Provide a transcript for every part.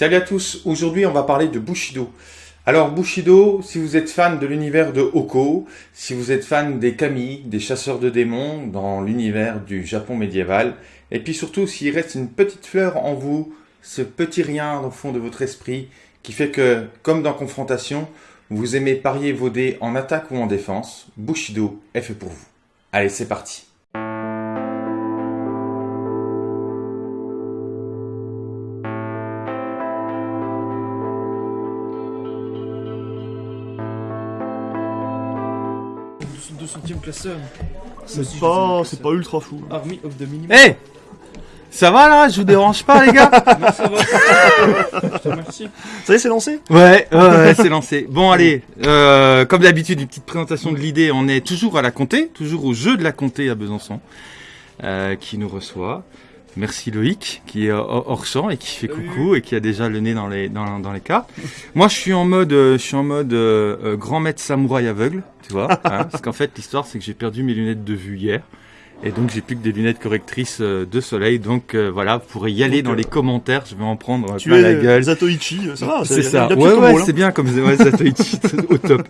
Salut à tous, aujourd'hui on va parler de Bushido. Alors Bushido, si vous êtes fan de l'univers de Hoko, si vous êtes fan des kami, des chasseurs de démons dans l'univers du Japon médiéval, et puis surtout s'il reste une petite fleur en vous, ce petit rien au fond de votre esprit, qui fait que, comme dans Confrontation, vous aimez parier vos dés en attaque ou en défense, Bushido est fait pour vous. Allez, c'est parti. C'est pas, c'est pas ultra fou. Army of the Minimum. Hey Ça va là? Je vous dérange pas les gars? Non, ça va. Je te remercie. Ça y est, c'est lancé? Ouais, ouais, ouais, c'est lancé. Bon allez, euh, comme d'habitude, une petite présentation de l'idée. On est toujours à la comté, toujours au jeu de la comté à Besançon, euh, qui nous reçoit. Merci Loïc, qui est hors champ et qui fait Salut. coucou et qui a déjà le nez dans les dans, dans les cartes. Moi, je suis en mode, euh, je suis en mode euh, euh, grand maître samouraï aveugle, tu vois. hein, parce qu'en fait, l'histoire, c'est que j'ai perdu mes lunettes de vue hier. Et donc j'ai plus que des lunettes correctrices de soleil, donc euh, voilà, vous pourrez y aller Donc, dans euh, les commentaires, je vais en prendre Tu plein es la gueule. Zatoichi, ça va. C'est ça. Ouais, ouais, hein. c'est bien comme ouais, Zatoichi, au top.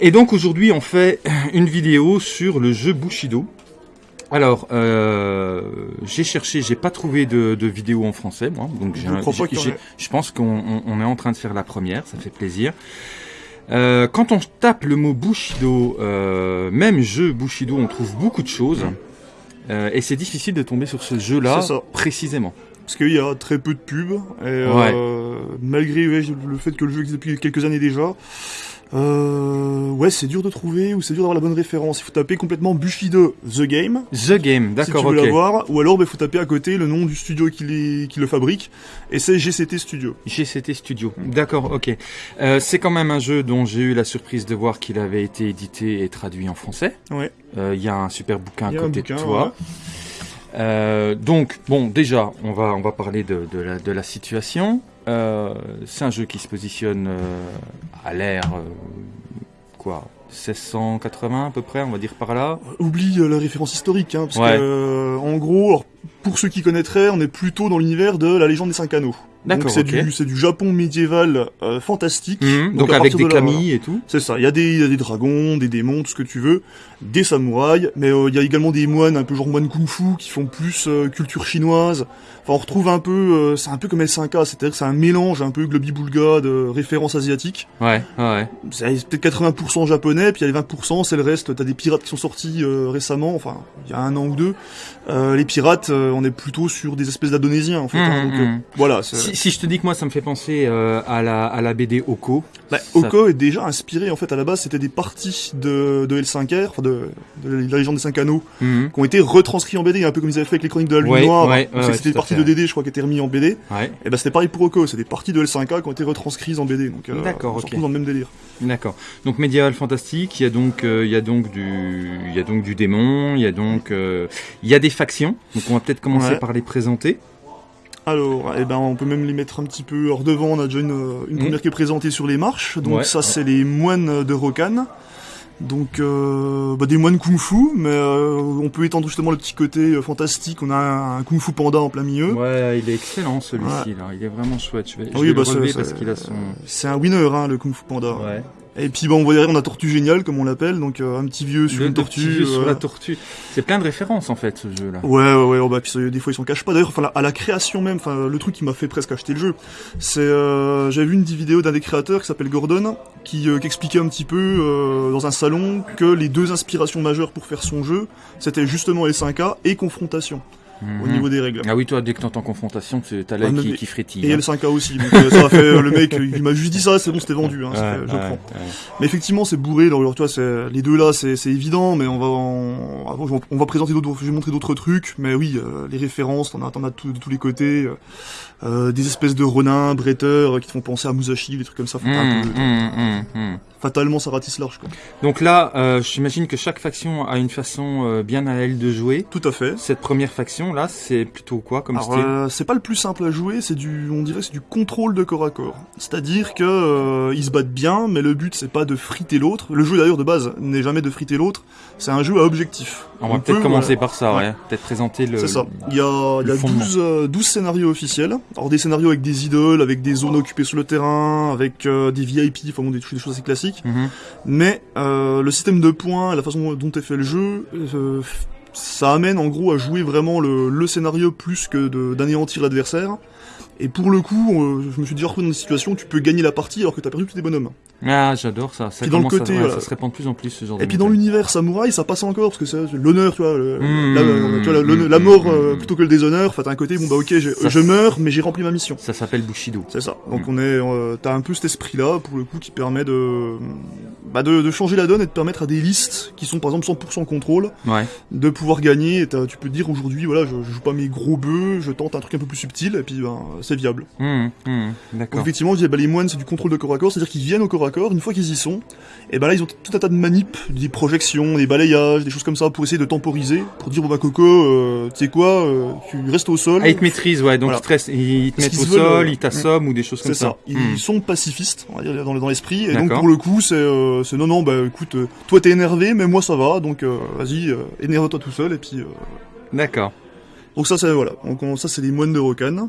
Et donc aujourd'hui, on fait une vidéo sur le jeu Bushido. Alors, euh, j'ai cherché, j'ai pas trouvé de, de vidéo en français, moi. Donc, j'ai Je un- je pense qu'on on- on est en train de faire la première, ça fait plaisir. Euh, quand on tape le mot Bushido, euh, même jeu Bushido, on trouve beaucoup de choses. Euh, et c'est difficile de tomber sur ce jeu-là précisément. Parce qu'il y a très peu de pubs, et euh, malgré le fait que le jeu existe depuis quelques années déjà, euh, ouais, c'est dur de trouver ou c'est dur d'avoir la bonne référence. Il faut taper complètement Bushido The Game, The Game, si tu d'accord, veux ok. l'avoir, ou alors il faut taper à côté le nom du studio qui, les- qui le fabrique, et c'est GCT Studio. GCT Studio. D'accord, ok. Euh, c'est quand même un jeu dont j'ai eu la surprise de voir qu'il avait été édité et traduit en français. Ouais. Euh, Il y a un super bouquin à côté bouquin, de toi. Euh, donc, bon, déjà, on va, on va parler de, de, la, de la situation. Euh, c'est un jeu qui se positionne euh, à l'ère, euh, quoi, 1680 à peu près, on va dire par là. Oublie euh, la référence historique, hein, parce Ouais. que, en gros, alors, pour ceux qui connaîtraient, on est plutôt dans l'univers de la légende des cinq anneaux. Donc D'accord, c'est ok. du, c'est du Japon médiéval euh, fantastique. Mhm, donc, avec des de camis et tout. C'est ça, il y, a des, il y a des dragons, des démons, tout ce que tu veux, des samouraïs, mais euh, il y a également des moines, un peu genre moines kung-fu, qui font plus euh, culture chinoise. Enfin, on retrouve un peu, euh, c'est un peu comme L5K, c'est-à-dire que c'est un mélange un peu globi-boulga de références asiatiques. Ouais, ouais. C'est peut-être 80% japonais, puis il y a les 20%, c'est le reste. T'as des pirates qui sont sortis euh, récemment, enfin, il y a un an ou deux. Euh, les pirates, euh, on est plutôt sur des espèces d'indonésiens, en fait. hein, Mhm, donc, euh, mhm. voilà. Si, je te dis que moi, ça me fait penser euh, à, la, à la BD Oko. Bah, Ça- Oko est déjà inspiré, en fait, à la base, c'était des parties de, de L5R, enfin de, de la légende des 5 anneaux, Mhm. qui ont été retranscrits en BD, un peu comme ils avaient fait avec les chroniques de la Lune Ouais, Noire. ouais, ouais, c'était des parties de DD, je crois, qui étaient remis en BD. Et bah, c'était pareil pour Oko, c'est des parties de L5A qui ont été retranscrites en BD. Donc, euh, D'accord, on se dans le même délire. D'accord. Donc médiéval fantastique, il y a donc euh, il y a donc du il y a donc du démon, il y a donc euh, il y a des factions. Donc on va peut-être commencer par les présenter. Alors, eh ben, on peut même les mettre un petit peu hors devant. On a déjà une, euh, une Mhm. première qui est présentée sur les marches. Donc Ouais. ça, c'est les moines de Rokan. Donc, euh, bah, des moines kung-fu, mais euh, on peut étendre justement le petit côté euh, fantastique. On a un, un kung-fu panda en plein milieu. Ouais, il est excellent celui-ci là, il est vraiment chouette. Je vais, je Ah oui, vais bah, le relever parce qu'il a son C'est un winner, hein, le kung-fu panda. ouais. Et puis, bah, on voit derrière, on a Tortue Géniale, comme on l'appelle. Donc, euh, un petit vieux sur Le- une petit tortue. vieux sur euh, la tortue. C'est plein de références en fait ce jeu là. Ouais, ouais, ouais, oh, bah, puis des fois ils s'en cachent pas. D'ailleurs, enfin, à la création même, enfin, le truc qui m'a fait presque acheter le jeu, c'est, euh, j'avais vu une vidéo d'un des créateurs qui s'appelle Gordon, qui, qui expliquait un petit peu dans un salon que les deux inspirations majeures pour faire son jeu, c'était justement les 5K et confrontation au Mhm. niveau des règles. Ah oui, toi dès que t'entends confrontation, t'as Ah, l'œil non, qui, qui frétille. Et hein. L5K aussi, donc euh, ça a fait euh, le mec, il m'a juste dit ça, c'est bon, c'était vendu, hein, ça Ouais, fait- je ouais, prends. ouais. Mais effectivement, c'est bourré. Alors, alors, tu vois, c'est les deux là, c'est c'est évident, mais on va en- on va présenter d'autres, je vais montrer d'autres trucs. Mais oui, euh, les références, t'en as, as de tous- de tous les côtés. euh, euh, des espèces de renins, bretteurs euh, qui te font penser à Musashi, des trucs comme ça. Faut peu- mhm, mhm, mhm. Fatalement, ça ratisse large. Quoi. Donc là, euh, j'imagine que chaque faction a une façon euh, bien à elle de jouer. Tout à fait. Cette première faction, là, c'est plutôt quoi comme Alors, style? euh, c'est pas le plus simple à jouer, c'est du, on dirait, c'est du contrôle de corps à corps. C'est-à-dire que euh, ils se battent bien, mais le but c'est pas de friter l'autre. Le jeu d'ailleurs de base n'est jamais de friter l'autre. C'est un jeu à objectif. On va peut, peut-être commencer par ça, ouais. ouais. Peut-être présenter le. C'est ça. Il y a, il y a fondement. 12, euh, 12 scénarios officiels. Alors des scénarios avec des idoles, avec des zones occupées sur le terrain, avec euh, des VIP, enfin bon, des, des choses assez classiques. Mhm. Mais euh, le système de points, la façon dont est fait le jeu, euh, ça amène en gros à jouer vraiment le, le scénario plus que de- d'anéantir l'adversaire. Et pour le coup, euh, je me suis déjà retrouvé dans des situations où tu peux gagner la partie alors que t'as perdu tous tes bonhommes. Ah, j'adore ça. Ça Puis dans le à- côté, ouais, voilà. ça se répand de plus en plus ce genre Et de puis dans l'univers samouraï, ça passe encore parce que c'est l'honneur, tu vois, le- Mmh, la, tu vois, la- mmh, la- mort euh, mmh. plutôt que le déshonneur. Enfin, t'as un côté, bon bah ok, Ça, je meurs, mais j'ai rempli ma mission. Ça s'appelle Bushido. C'est ça. Donc on est, euh, t'as un peu cet esprit-là pour le coup qui permet de, bah, de, de changer la donne et de permettre à des listes qui sont par exemple 100% contrôle Ouais. de pouvoir gagner. Et tu peux te dire aujourd'hui, voilà, je, je joue pas mes gros bœufs, je tente un truc un peu plus subtil et puis ben, c'est viable. Donc D'accord. effectivement, je bah, les moines c'est du contrôle de corps à corps, c'est-à-dire qu'ils viennent au corps à corps. Une fois qu'ils y sont, et ben là ils ont tout un tas de manips, des projections, des balayages, des choses comme ça pour essayer de temporiser, pour dire bon bah Coco, euh, tu sais quoi, euh, tu restes au sol. Ah, ils te maîtrisent, ouais, donc Voilà. ils te, restent- ils te mettent au veulent, sol, ils t'assomment ou des choses comme C'est ça. Ils Mhm. sont pacifistes, on va dire, dans, dans l'esprit. Et donc, pour le coup, c'est, euh, c'est non, non, bah écoute, euh, toi t'es énervé, mais moi ça va, donc vas-y, énerve-toi tout seul, et puis. D'accord. Donc ça, c'est voilà. Donc on- ça, c'est les moines de Rokan.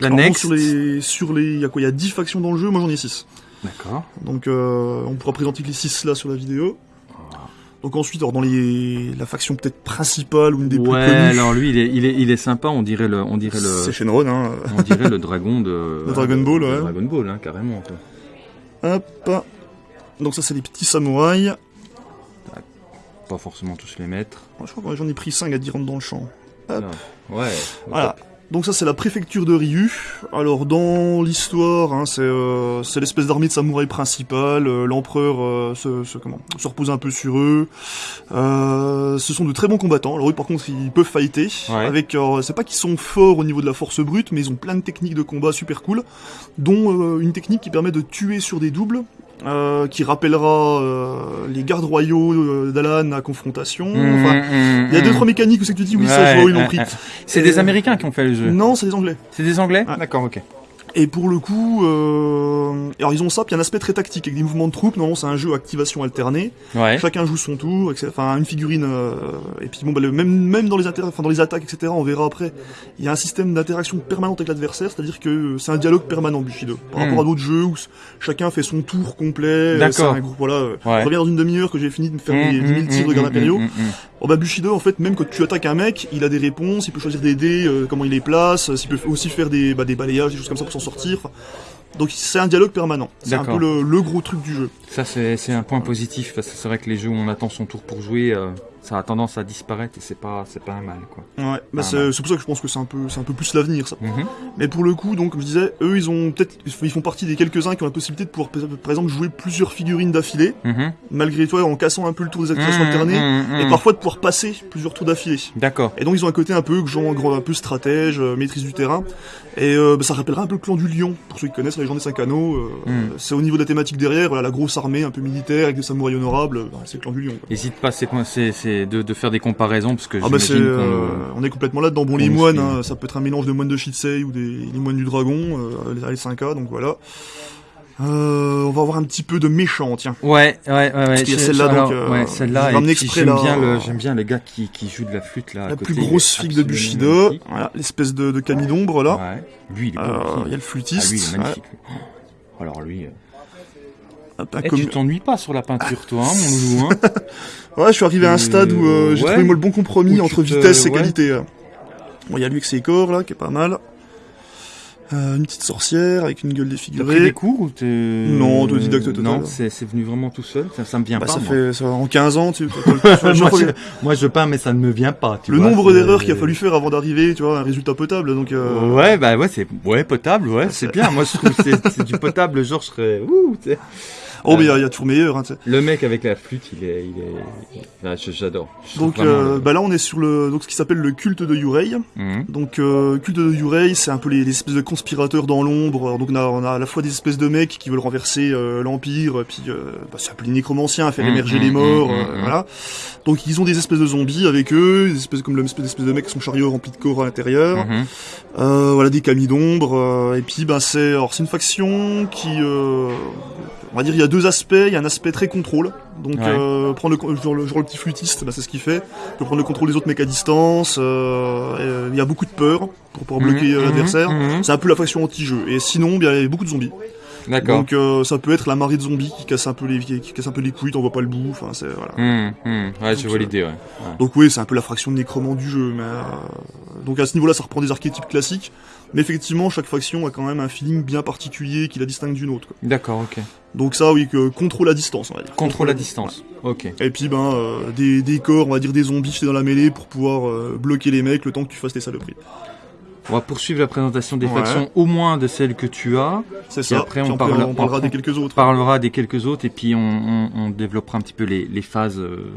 La Alors, bon, next. Sur les, sur les, il y a quoi? Il y a 10 factions dans le jeu, moi j'en ai 6. D'accord. Donc euh, on pourra présenter les 6 là sur la vidéo. Donc ensuite, alors dans les, la faction peut-être principale ou une des plus Ouais, connues, alors lui, il est, il est, il est sympa. On dirait le, on dirait c'est le, Shenron. Hein. on dirait le dragon de. Le Dragon Ball, ouais. Dragon Ball, hein, carrément. quoi. Hop. Donc ça, c'est les petits samouraïs. Pas forcément tous les mettre. Moi, Je crois que j'en ai pris 5 à 10 rentres dans le champ. Hop. Ouais. Voilà. Donc ça c'est la préfecture de Ryu. Alors dans l'histoire, hein, c'est euh, c'est l'espèce d'armée de samouraïs principale. euh, L'empereur euh, se, se- comment se repose un peu sur eux. Euh, ce sont de très bons combattants. Alors eux par contre ils peuvent fighter. Ouais. Avec c'est pas qu'ils sont forts au niveau de la force brute, mais ils ont plein de techniques de combat super cool, dont euh, une technique qui permet de tuer sur des doubles. Euh, qui rappellera euh, les gardes royaux euh, d'Alan à confrontation. Enfin, il y a deux trois mécaniques où c'est que tu dis oui ça je Ouais, vois où ils l'ont ouais, pris. ouais. C'est des Américains qui ont fait le jeu. Non, c'est des Anglais. C'est des Anglais Ouais. D'accord, ok. Et pour le coup, euh... alors ils ont ça, puis il y a un aspect très tactique avec des mouvements de troupes. Non, c'est un jeu à activation alternée. Ouais. Chacun joue son tour, etc. enfin une figurine. euh, Et puis bon, bah, le- même même dans les inter- enfin, dans les attaques, etc. On verra après. Il y a un système d'interaction permanente avec l'adversaire, c'est-à-dire que c'est un dialogue permanent Bushido. Par Hmm. rapport à d'autres jeux où chacun fait son tour complet. euh, D'accord. C'est un groupe, voilà. euh, Ouais. Je reviens dans une demi-heure que j'ai fini de me faire Mmh, les 10 000 mmh, tirs de mmh, garde mmh, impériaux. mmh, mmh. Oh bah Bushido en fait même quand tu attaques un mec il a des réponses il peut choisir des dés euh, comment il les place euh, il peut aussi faire des, bah, des balayages des choses comme ça pour s'en sortir. Enfin, donc c'est un dialogue permanent. C'est un peu le, le gros truc du jeu. Ça, c'est c'est un point positif parce que c'est vrai que les jeux où on attend son tour pour jouer, euh, ça a tendance à disparaître et c'est pas, c'est pas un mal, quoi. ouais bah Ah, c'est pour ça que je pense que c'est un peu c'est un peu plus l'avenir ça Mhm. mais pour le coup donc comme je disais eux ils ont peut-être ils font partie des quelques uns qui ont la possibilité de pouvoir par exemple jouer plusieurs figurines d'affilée Mhm. malgré toi en cassant un peu le tour des activations Mhm, alternées mhm, et parfois de pouvoir passer plusieurs tours d'affilée D'accord. Et donc ils ont un côté un peu genre grand- un peu stratège, euh, maîtrise du terrain. Et euh, bah, ça rappellera un peu le clan du lion, pour ceux qui connaissent la légende des cinq anneaux. euh, Mm. C'est au niveau de la thématique derrière, voilà, la grosse armée un peu militaire avec des samouraïs honorables, bah, c'est le clan du lion. quoi. Hésite pas, c'est c'est, de, de faire des comparaisons parce que Ah bah euh, on est complètement là-dedans. Bon, les moines, hein, ça peut être un mélange de moines de Shitsei ou des les moines du dragon, euh, les, les 5K, donc voilà. Euh, on va avoir un petit peu de méchant, tiens. Ouais, ouais, ouais, ouais. qu'il y a je- celle-là, donc, euh, ouais, celle-là. j'aime là. bien le, j'aime bien les gars qui, qui jouent de la flûte là. à La côté, plus grosse figue de Bushido, voilà, l'espèce de, de Camille d'ombre là. Ouais. Lui, il est. Euh, y a le Ah, flûtiste. lui, il est ouais. magnifique. Alors lui, eh, tu t'ennuies pas sur la peinture, toi, hein, mon loulou. Hein Ouais, je suis arrivé à un Euh, stade où euh, j'ai ouais. trouvé moi le bon compromis Où entre te- vitesse et ouais. qualité. Bon, il y a lui avec ses corps là, qui est pas mal. Euh, une petite sorcière avec une gueule T'as pris des défigurée. cours ou t'es... Non, autodidacte total. Non, c'est, c'est venu vraiment tout seul. Ça, ça me vient Bah, pas. ça moi. fait ça, en 15 ans, tu moi, je, moi, je peins, mais ça ne me vient pas. Tu le vois, nombre d'erreurs qu'il a fallu faire avant d'arriver, tu vois, un résultat potable. Donc, euh, Ouais, bah ouais, c'est ouais potable, ouais, c'est bien. Moi, je trouve que c'est, c'est du potable. Genre, je serais. Ouh. Oh, mais il y, a- il y a toujours meilleur. Hein. Le mec avec la flûte, il est, il est. Ah, j'adore. Donc, euh, bah là, on est sur le donc ce qui s'appelle le culte de Yurei. Mhm. Donc, euh, culte de Yurei, c'est un peu les, les espèces de conspirateurs dans l'ombre. Donc on a, on a à la fois des espèces de mecs qui veulent renverser euh, l'Empire, puis euh, bah, c'est un peu les nécromanciens, faire Mmh, émerger mmh, les morts, euh, voilà. Donc ils ont des espèces de zombies avec eux, des espèces comme l'espèce d'espèces de mecs qui sont chariots remplis de corps à l'intérieur. Mhm. Euh, voilà des camis d'ombre euh, et puis ben c'est alors c'est une faction qui euh, on va dire il y a deux aspects il y a un aspect très contrôle donc Ouais. euh, prendre le, genre, le genre le petit flûtiste ben, c'est ce qu'il fait il peut prendre le contrôle des autres mecs à distance euh, euh, il y a beaucoup de peur pour pouvoir bloquer euh, Mhm, l'adversaire mhm. c'est un peu la faction anti-jeu et sinon il y a beaucoup de zombies D'accord. donc euh, ça peut être la marée de zombies qui casse un peu les qui, casse un peu les couilles t'en vois pas le bout enfin c'est voilà Mhm, mhm. Ouais, je Donc, vois euh, l'idée, ouais. donc oui, c'est un peu la fraction de nécromant du jeu, mais euh, donc à ce niveau-là, ça reprend des archétypes classiques, mais effectivement, chaque faction a quand même un feeling bien particulier qui la distingue d'une autre. D'accord, ok. Donc ça, oui, que contrôle à distance, on va dire. Contrôle à distance. Ok. Et puis ben euh, des, des corps, on va dire des zombies jetés dans la mêlée pour pouvoir euh, bloquer les mecs le temps que tu fasses tes saloperies. On va poursuivre la présentation des Ouais. factions, au moins de celles que tu as. C'est ça. après, on parle- on parlera on- des quelques On autres. parlera des quelques autres et puis on, on- on développera un petit peu les, les phases euh,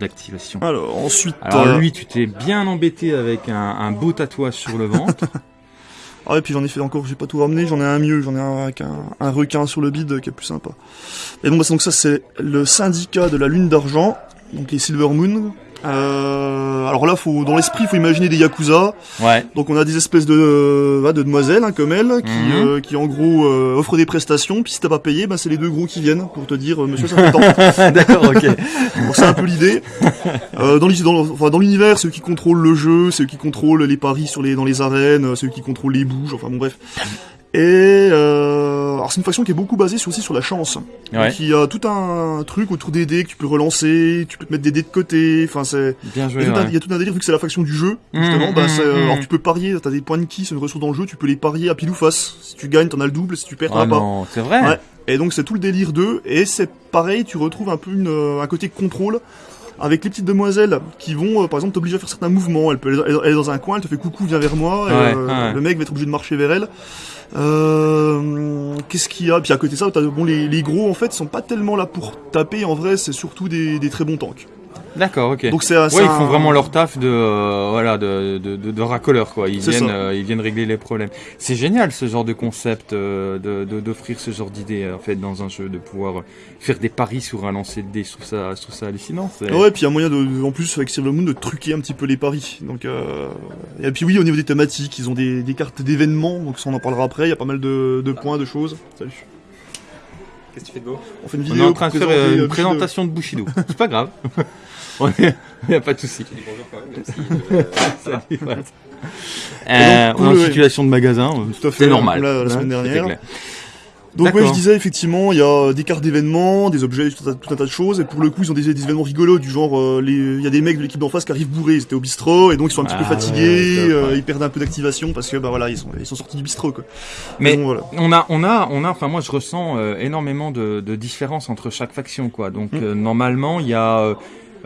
d'activation. Alors ensuite, Alors euh, lui, tu t'es bien embêté avec un, un beau tatouage sur le ventre. ah et puis j'en ai fait encore, j'ai pas tout ramené, j'en ai un mieux, j'en ai un avec un, requin sur le bide qui est plus sympa. Et donc, bah, donc ça c'est le syndicat de la lune d'argent, donc les Silver Moon. Euh, alors là, faut dans l'esprit, faut imaginer des yakuza. ouais. Donc on a des espèces de, euh, voilà, de demoiselles hein, comme elle, qui, Mhm. euh, qui en gros euh, offrent des prestations. Puis si t'as pas payé, bah, c'est les deux gros qui viennent pour te dire, euh, monsieur, ça fait tant. D'accord, ok. Donc c'est un peu l'idée. Euh, dans dans, enfin, dans l'univers, c'est eux qui contrôlent le jeu, c'est eux qui contrôlent les paris sur les dans les arènes, euh, c'est eux qui contrôlent les bouges. Enfin bon bref. Et euh, alors c'est une faction qui est beaucoup basée sur- aussi sur la chance. Ouais. Y a tout un truc autour des dés que tu peux relancer, tu peux te mettre des dés de côté. Enfin c'est Bien il joué. y, a tout un, ouais. il y a tout un délire vu que c'est la faction du jeu. Mmh, Justement, bah, mmh, euh, mmh. alors tu peux parier, t'as des points de ki, c'est une ressource dans le jeu, tu peux les parier à pile ou face. Si tu gagnes, t'en as le double, si tu perds, t'en Oh as pas. non, c'est vrai Ouais. Et donc c'est tout le délire d'eux, et c'est pareil, tu retrouves un peu une, euh, un côté contrôle avec les petites demoiselles qui vont, euh, par exemple, t'obliger à faire certains mouvements. Elle peut, est dans un coin, elle te fait coucou, viens vers moi, et, Ouais, euh, le mec va être obligé de marcher vers elle. Euh, Qu'est-ce qu'il y a? Puis à côté de ça, bon, les, gros en fait sont pas tellement là pour taper. En vrai, c'est surtout des très bons tanks. D'accord, ok. Donc c'est, Ouais, ils un- font vraiment leur taf de euh, voilà de, de, de, de racoleur quoi. Ils viennent euh, ils viennent régler les problèmes. C'est génial ce genre de concept euh, d'offrir ce genre d'idée euh, en fait dans un jeu de pouvoir euh, faire des paris sur un lancer de dés. Je trouve ça je trouve ça hallucinant. Ouais, puis il y a moyen de, en plus avec Silver Moon de truquer un petit peu les paris. Donc euh, et puis oui, au niveau des thématiques, ils ont des, des cartes d'événements, donc ça on en parlera après. Il y a pas mal de, de points, de choses. Salut. Qu'est-ce que tu fais de beau? On fait une On vidéo. est en train de faire une Bushido. présentation de Bushido. C'est pas grave. On est- y a pas de souci. Euh. Euh, on est en situation de magasin. euh, Tout à fait, C'est normal. la- la semaine dernière. Donc ouais, je disais effectivement, il y a des cartes d'événements, des objets, tout un, tout un tas de choses. Et pour le coup, ils ont des, des événements rigolos du genre, euh, les- il y a des mecs de l'équipe d'en face qui arrivent bourrés. Ils étaient au bistrot et donc ils sont un petit peu Ah fatigués. ouais, top, euh, ouais. ils perdent un peu d'activation parce que bah voilà, ils sont, ils sont sortis du bistrot quoi. Mais bon, voilà. on a, on a, on a. Enfin, moi, je ressens euh, énormément de, de différences entre chaque faction, quoi. Donc, Mm. euh, normalement, il y a,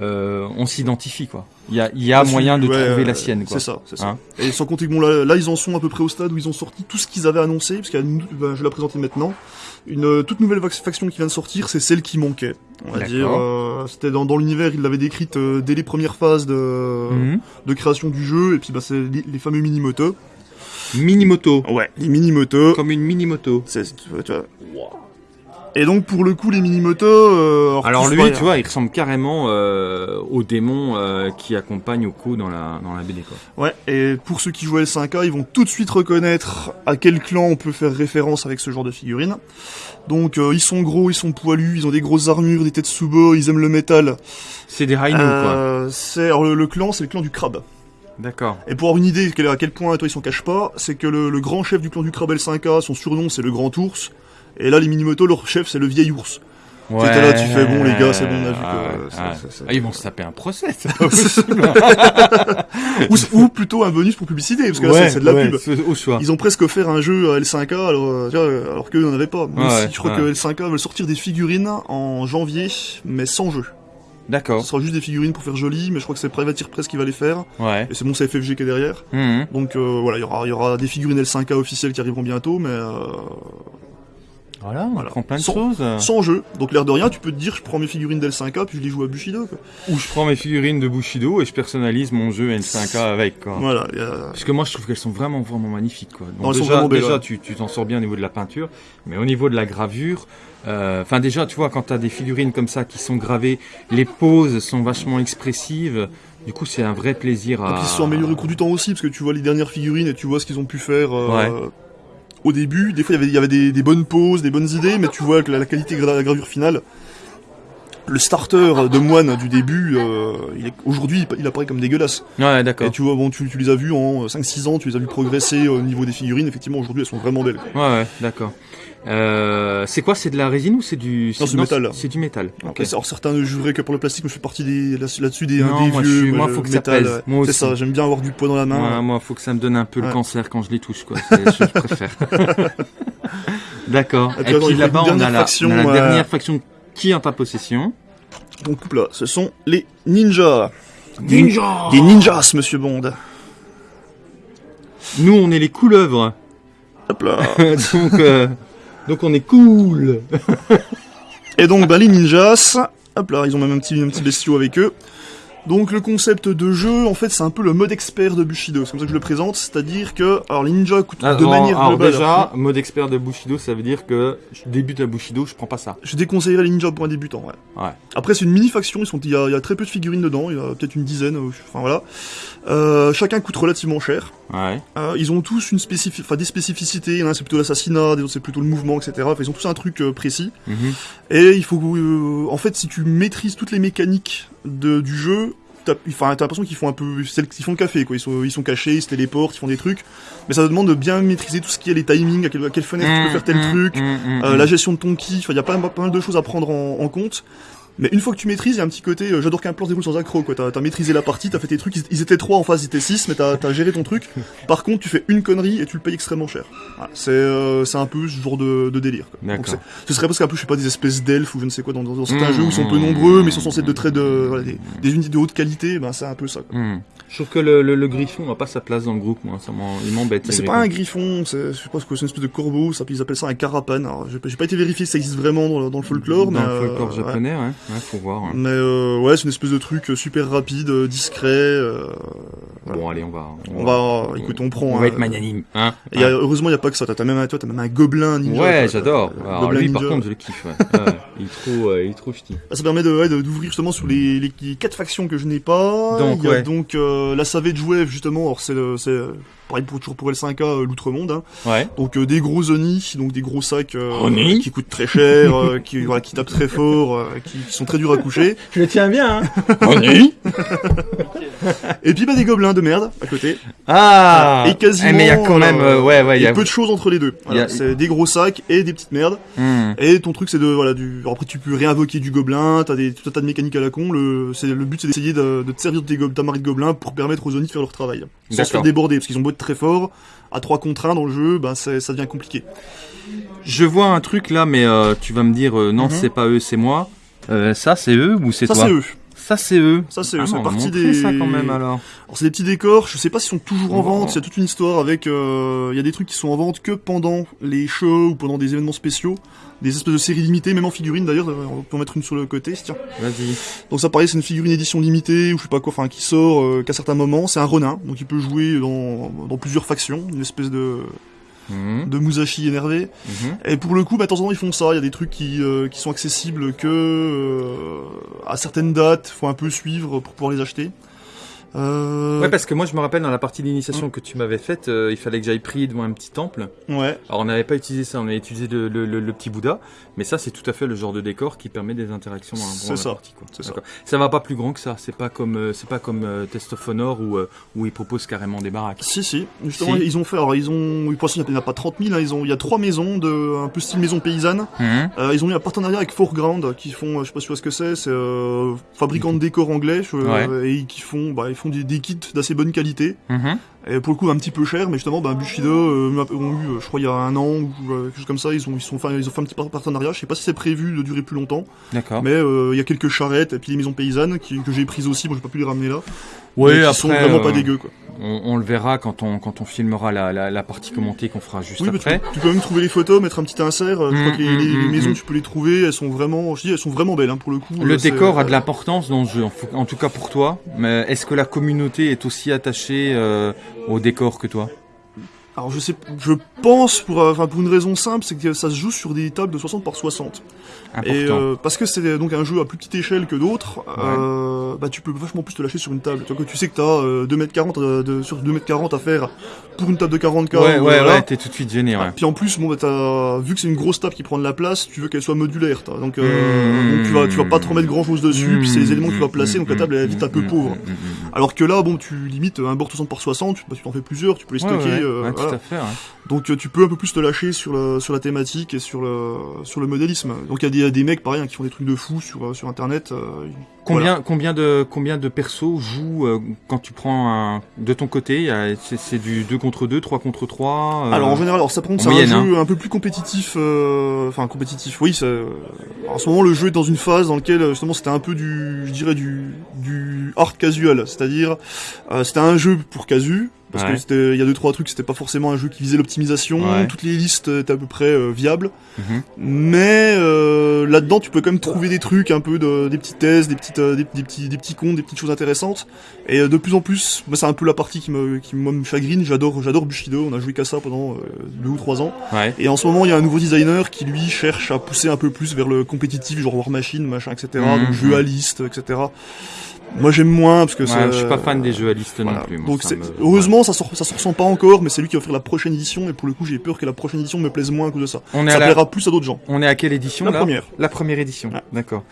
euh, euh, on s'identifie, quoi. Il y a, y a moyen de ouais, trouver euh, la sienne, quoi. C'est ça, c'est ça. Hein et sans compter que bon là, là, ils en sont à peu près au stade où ils ont sorti tout ce qu'ils avaient annoncé, parce une, ben, je vais la présenter maintenant. Une euh, toute nouvelle faction qui vient de sortir, c'est celle qui manquait. On va dire, euh, c'était dans, dans l'univers, ils l'avaient décrite euh, dès les premières phases de, Mhm. de création du jeu, et puis bah, c'est les, les fameux mini-motos. Mini-moto. Ouais, les mini-motos. Comme une mini-moto. C'est- tu vois, tu vois. Et donc pour le coup, les mini-motos... euh, Alors lui, tu vois, il ressemble carrément euh, au démon euh, qui accompagne Oko dans la dans la BD, quoi. Ouais, et pour ceux qui jouent à L5A, ils vont tout de suite reconnaître à quel clan on peut faire référence avec ce genre de figurines. Donc euh, ils sont gros, ils sont poilus, ils ont des grosses armures, des têtes sous ils aiment le métal. C'est des Hainu, quoi. Euh, c'est alors le, le clan, c'est le clan du crabe. D'accord. Et pour avoir une idée à quel point toi ils s'en cachent pas, c'est que le, le grand chef du clan du crabe L5A, son surnom c'est le grand ours. Et là les Minimoto, leur chef c'est le vieil ours. Ouais. T'es là, tu fais, bon, les gars, c'est bon, on a vu que, Ah, euh, ça- ah. ça- ça- Ah, ils vont se taper un procès, possible. ou, ou plutôt un bonus pour publicité, parce que là, c'est- de la ouais, pub. c'est Au choix. Ils ont presque offert un jeu à L5A alors, euh, alors qu'eux n'en avaient pas. Même si je crois que L5A veulent sortir des figurines en janvier, mais sans jeu. D'accord. Ce sera juste des figurines pour faire joli, mais je crois que c'est Privateer Press qui va les faire. Ouais. Et c'est bon, c'est FFG qui est derrière. Mhm. Donc euh, voilà, il y aura, il y aura des figurines L5A officielles qui arriveront bientôt, mais euh, Voilà, on Voilà. prend plein de Sans- choses. Sans jeu. Donc l'air de rien, tu peux te dire, je prends mes figurines d'L5K, puis je les joue à Bushido. Quoi. Ou je prends mes figurines de Bushido et je personnalise mon jeu N5K avec, quoi. Voilà. a- Parce que moi, je trouve qu'elles sont vraiment, vraiment magnifiques, quoi. Donc Non, elles sont déjà, vraiment belles, déjà ouais. tu tu t'en sors bien au niveau de la peinture, mais au niveau de la gravure, euh, enfin déjà, tu vois, quand t'as des figurines comme ça qui sont gravées, les poses sont vachement expressives. Du coup, c'est un vrai plaisir à. Donc ils se sont améliorés au cours du temps aussi, parce que tu vois les dernières figurines et tu vois ce qu'ils ont pu faire euh, au début. Des fois, il y avait- il y avait des, des bonnes poses, des bonnes idées, mais tu vois que la, la qualité de la gravure finale, le starter de moine du début, euh, aujourd'hui, il, apparaît comme dégueulasse. Ouais, d'accord. Et tu vois, bon, tu, tu les as vus en 5-6 ans, tu les as vus progresser au niveau des figurines. Effectivement, aujourd'hui, elles sont vraiment belles. Ouais, ouais, d'accord. Euh, c'est quoi C'est de la résine ou c'est du Non, c'est du métal. C'est du métal. Alors, certains ne jureraient que pour le plastique, mais je fais partie des, là- là-dessus des, Non, des moi, je vieux. suis- moi, faut que ça pèse. Moi C'est aussi. ça, j'aime bien avoir du poids dans la main. Moi, moi, faut que ça me donne un peu le cancer quand je les touche, quoi. C'est- je, je préfère. D'accord. Et puis, là-bas, on a la, faction, on a la euh, dernière faction qui est en ta possession. Donc là, ce sont les ninjas. Ninja Des ninjas, monsieur Bond. Nous, on est les couleuvres. Hop là. donc, euh, donc, on est cool. Et donc, ben, les ninjas, hop là, ils ont même un petit, un petit bestiau avec eux. Donc, le concept de jeu, en fait, c'est un peu le mode expert de Bushido. C'est comme ça que je le présente. C'est-à-dire que, alors, les ninjas coûtent de Alors, manière alors globale. déjà, mode expert de Bushido, ça veut dire que je débute à Bushido, je prends pas ça. Je déconseillerais les ninjas pour un débutant, ouais. Ouais. Après, c'est une mini-faction, ils sont, il y, a, il y a très peu de figurines dedans, il y a peut-être une dizaine, enfin voilà. Euh, chacun coûte relativement cher. Ouais. Euh, ils ont tous une spécifi- enfin, des spécificités, il y en a un c'est plutôt l'assassinat, des autres c'est plutôt le mouvement, etc. Enfin, ils ont tous un truc euh, précis. Mhm. Et il faut, euh, en fait, si tu maîtrises toutes les mécaniques de, du jeu, t'as, enfin, t'as l'impression qu'ils font un peu, qu'ils font le café, quoi. Ils sont, ils sont cachés, ils se téléportent, ils font des trucs. Mais ça demande de bien maîtriser tout ce qui est les timings, à quelle, à quelle fenêtre tu peux faire tel Mhm, truc, mhm, euh, la gestion de ton ki. Enfin, il y a pas, pas mal de choses à prendre en, en compte. Mais une fois que tu maîtrises, il y a un petit côté, euh, j'adore qu'un plan se déroule sans accro, quoi. T'as, t'as maîtrisé la partie, t'as fait tes trucs, ils, ils étaient trois en face, ils étaient six, mais t'as, t'as géré ton truc. Par contre, tu fais une connerie et tu le payes extrêmement cher. Voilà. C'est, euh, un peu ce genre de, de délire, quoi. Donc, ce serait presque un peu, je sais pas, des espèces d'elfes ou je ne sais quoi, dans, dans, dans certains Mmh. jeux où ils sont peu nombreux, mais ils sont censés être de très de, voilà, des, des unités de haute qualité, ben c'est un peu ça. Quoi. Hmm. Je trouve que le, le, le griffon n'a pas sa place dans le groupe, moi. Ça il m'embête. C'est pas un griffon, c'est, je sais pas ce que c'est une espèce de corbeau, ça, ils appellent ça un carapane. J'ai, pas- été vérifié si ça existe vraiment dans le, dans le folklore, Dans mais le euh, folklore ouais. japonais, ouais. Ouais, faut voir. ouais. Mais euh, ouais, c'est une espèce de truc euh, super rapide, euh, discret. euh, voilà. Bon, allez, on va. on va, écoute, on prend. On hein, va être magnanime, hein. Et y a- heureusement, il y a pas que ça. T'as, même, toi, t'as même un gobelin ninja. Ouais, j'adore. Euh, Alors gobelin lui, par ninja. contre, je le kiffe. Il est trop, euh, il est trop ch'ti. Ah, Ça permet d'ouvrir justement sur les, les, quatre factions que je n'ai pas. Donc, Il y a ouais. donc euh, la Savage Wave justement. Alors c'est euh, pareil pour toujours pour L5K euh, l'outre-monde. Hein. Ouais. Donc euh, des gros Oni, donc des gros sacs euh, Oni qui coûtent très cher, euh, qui voilà, qui tapent très fort, euh, qui, qui sont très durs à coucher. Je le tiens bien, hein. Ennui. Et puis bah des gobelins de merde à côté. Ah. et quasiment. Eh, mais il y a quand même, euh, ouais, ouais, il y a peu de choses entre les deux. Voilà, a- C'est des gros sacs et des petites merdes. Hmm. Et ton truc c'est de voilà du alors, après tu peux réinvoquer du gobelin, t'as des tout un tas de mécaniques à la con, le c'est le but c'est d'essayer de, de te servir de tes go- ta marée de gobelins pour permettre aux Oni de faire leur travail. Sans se faire déborder parce qu'ils ont beau être très forts, à 3 contre 1 dans le jeu, c'est- ça devient compliqué. Je vois un truc là, mais euh, tu vas me dire euh, non, Mhm. c'est pas eux, c'est moi. Euh, ça, c'est eux ou c'est Ça toi c'est eux. Ça, c'est eux. Ça c'est Ah, eux, c'est on va partie des ça quand même alors. Alors c'est des petits décors, je sais pas s'ils sont toujours en Oh. vente, il y a toute une histoire avec euh, il y a des trucs qui sont en vente que pendant les shows ou pendant des événements spéciaux, des espèces de séries limitées, même en figurine d'ailleurs, on peut en mettre une sur le côté, tiens. Vas-y. Donc ça pareil, c'est une figurine édition limitée ou je sais pas quoi, enfin qui sort euh, qu'à certains moments, c'est un Ronin, donc il peut jouer dans, dans plusieurs factions, une espèce de, Mhm. de Musashi énervé. Mhm. Et pour le coup, bah, de temps en temps ils font ça, il y a des trucs qui, euh, qui sont accessibles que euh, à certaines dates, faut un peu suivre pour pouvoir les acheter. Euh, Ouais, parce que moi, je me rappelle dans la partie d'initiation que tu m'avais faite, euh, il fallait que j'aille prier devant un petit temple. ouais. Alors, on n'avait pas utilisé ça, on avait utilisé le, le, le- le petit Bouddha, mais ça, c'est tout à fait le genre de décor qui permet des interactions dans, la ça, partie. Quoi. ça. Va pas plus grand que ça. C'est pas comme, euh, c'est pas comme euh, Test of Honor où, où ils proposent carrément des baraques. Si, si. Justement, Si. ils ont fait. Alors, ils ont. Pour l'instant, il n'y en a pas 30 000. Hein, ils ont. Il y a trois maisons de un peu style maison paysanne. Mhm. Ils ont eu un partenariat avec Foreground qui font. Je sais pas si tu vois ce que c'est. C'est fabricant de décors anglais je- Ouais. et qui font. Bah, ils font des, des kits d'assez bonne qualité. Mhm. Et pour le coup, un petit peu cher, mais justement, bah, Bushido euh, ont eu, euh, je crois, il y a un an ou euh, quelque chose comme ça. Ils ont. Ils sont. Enfin, ils ont fait un petit par- partenariat. Je sais pas si c'est prévu de durer plus longtemps. D'accord. Mais euh, il y a quelques charrettes et puis les maisons paysannes qui, que j'ai prises aussi. Bon, j'ai pas pu les ramener là. Ouais, mais qui après, sont vraiment pas dégueux quoi. On, on le verra quand on, quand on filmera la, la, la partie commentée qu'on fera juste Oui, mais tu, après. tu peux même trouver les photos, mettre un petit insert. euh, Je crois Mm, que les, les- mm, les mm, maisons, tu peux les trouver. Elles sont vraiment, je dis, elles sont vraiment belles hein, pour le coup. Le euh, décor a de l'importance dans le jeu, en tout cas pour toi. Mais est-ce que la communauté est aussi attachée euh, au décor que toi? Alors je sais, je pense pour, euh, enfin pour une raison simple, c'est que ça se joue sur des tables de 60 par 60. Important. Et euh, parce que c'est donc un jeu à plus petite échelle que d'autres, euh, bah tu peux vachement plus te lâcher sur une table. Tu vois, que tu sais que t'as euh, 2m40 euh, de, sur 2m40 à faire pour une table de 40k. ouais, ouais, voilà. ouais, t'es tout de suite gêné, ouais. Puis en plus, bon, bah, t'as, vu que c'est une grosse table qui prend de la place, tu veux qu'elle soit modulaire. t'as. Donc, euh, Mmh. donc tu vas, tu vas pas te remettre grand chose dessus. Puis c'est les éléments que tu vas placer, donc la table elle est vite un peu Mmh, pauvre. mmh, mmh, mmh. Alors que là, bon, tu limites un bord 60 par 60, bah, tu t'en fais plusieurs, tu peux les stocker. ouais, euh, ouais, voilà. tout à fait. ouais. Donc euh, tu peux un peu plus te lâcher sur, la thématique et sur le, sur le modélisme. Donc il y a des, il y a des mecs pareil hein, qui font des trucs de fou sur, euh, sur internet. euh, Combien, combien de, combien de persos jouent euh, quand tu prends un, de ton côté C'est du 2 contre 2, 3 contre 3 euh, Alors en général, alors ça en c'est un jeu un peu plus compétitif, enfin compétitif. Oui, ça, en ce moment le jeu est dans une phase dans laquelle justement c'était un peu du, je dirais du, du hard casual, c'est-à-dire c'était un jeu pour casu. Parce Ouais. que c'était, il y a deux trois trucs, c'était pas forcément un jeu qui visait l'optimisation. Ouais. Toutes les listes étaient à peu près euh, viables. Mhm. Mais euh, là-dedans, tu peux quand même trouver des trucs, un peu de, des petites thèses, des petites, euh, des, des petits, des petits comptes, des petites choses intéressantes. Et euh, de plus en plus, moi, c'est un peu la partie qui me, qui me chagrine. J'adore, j'adore Bushido. On a joué qu'à ça pendant euh, deux ou trois ans. Ouais. Et en ce moment, il y a un nouveau designer qui lui cherche à pousser un peu plus vers le compétitif, genre War Machine, machin, etc. Mhm. Donc jeu à liste, etc. Moi, j'aime moins parce que Ouais, c'est. je suis pas fan des jeux à liste voilà. non plus. moi, Donc ça me- heureusement, ça, sort, ça se ressent pas encore, mais c'est lui qui va faire la prochaine édition. Et pour le coup, j'ai peur que la prochaine édition me plaise moins à cause de ça. On est, ça à la, plaira plus à d'autres gens. on est à quelle édition La là première. La première édition, Ouais. d'accord.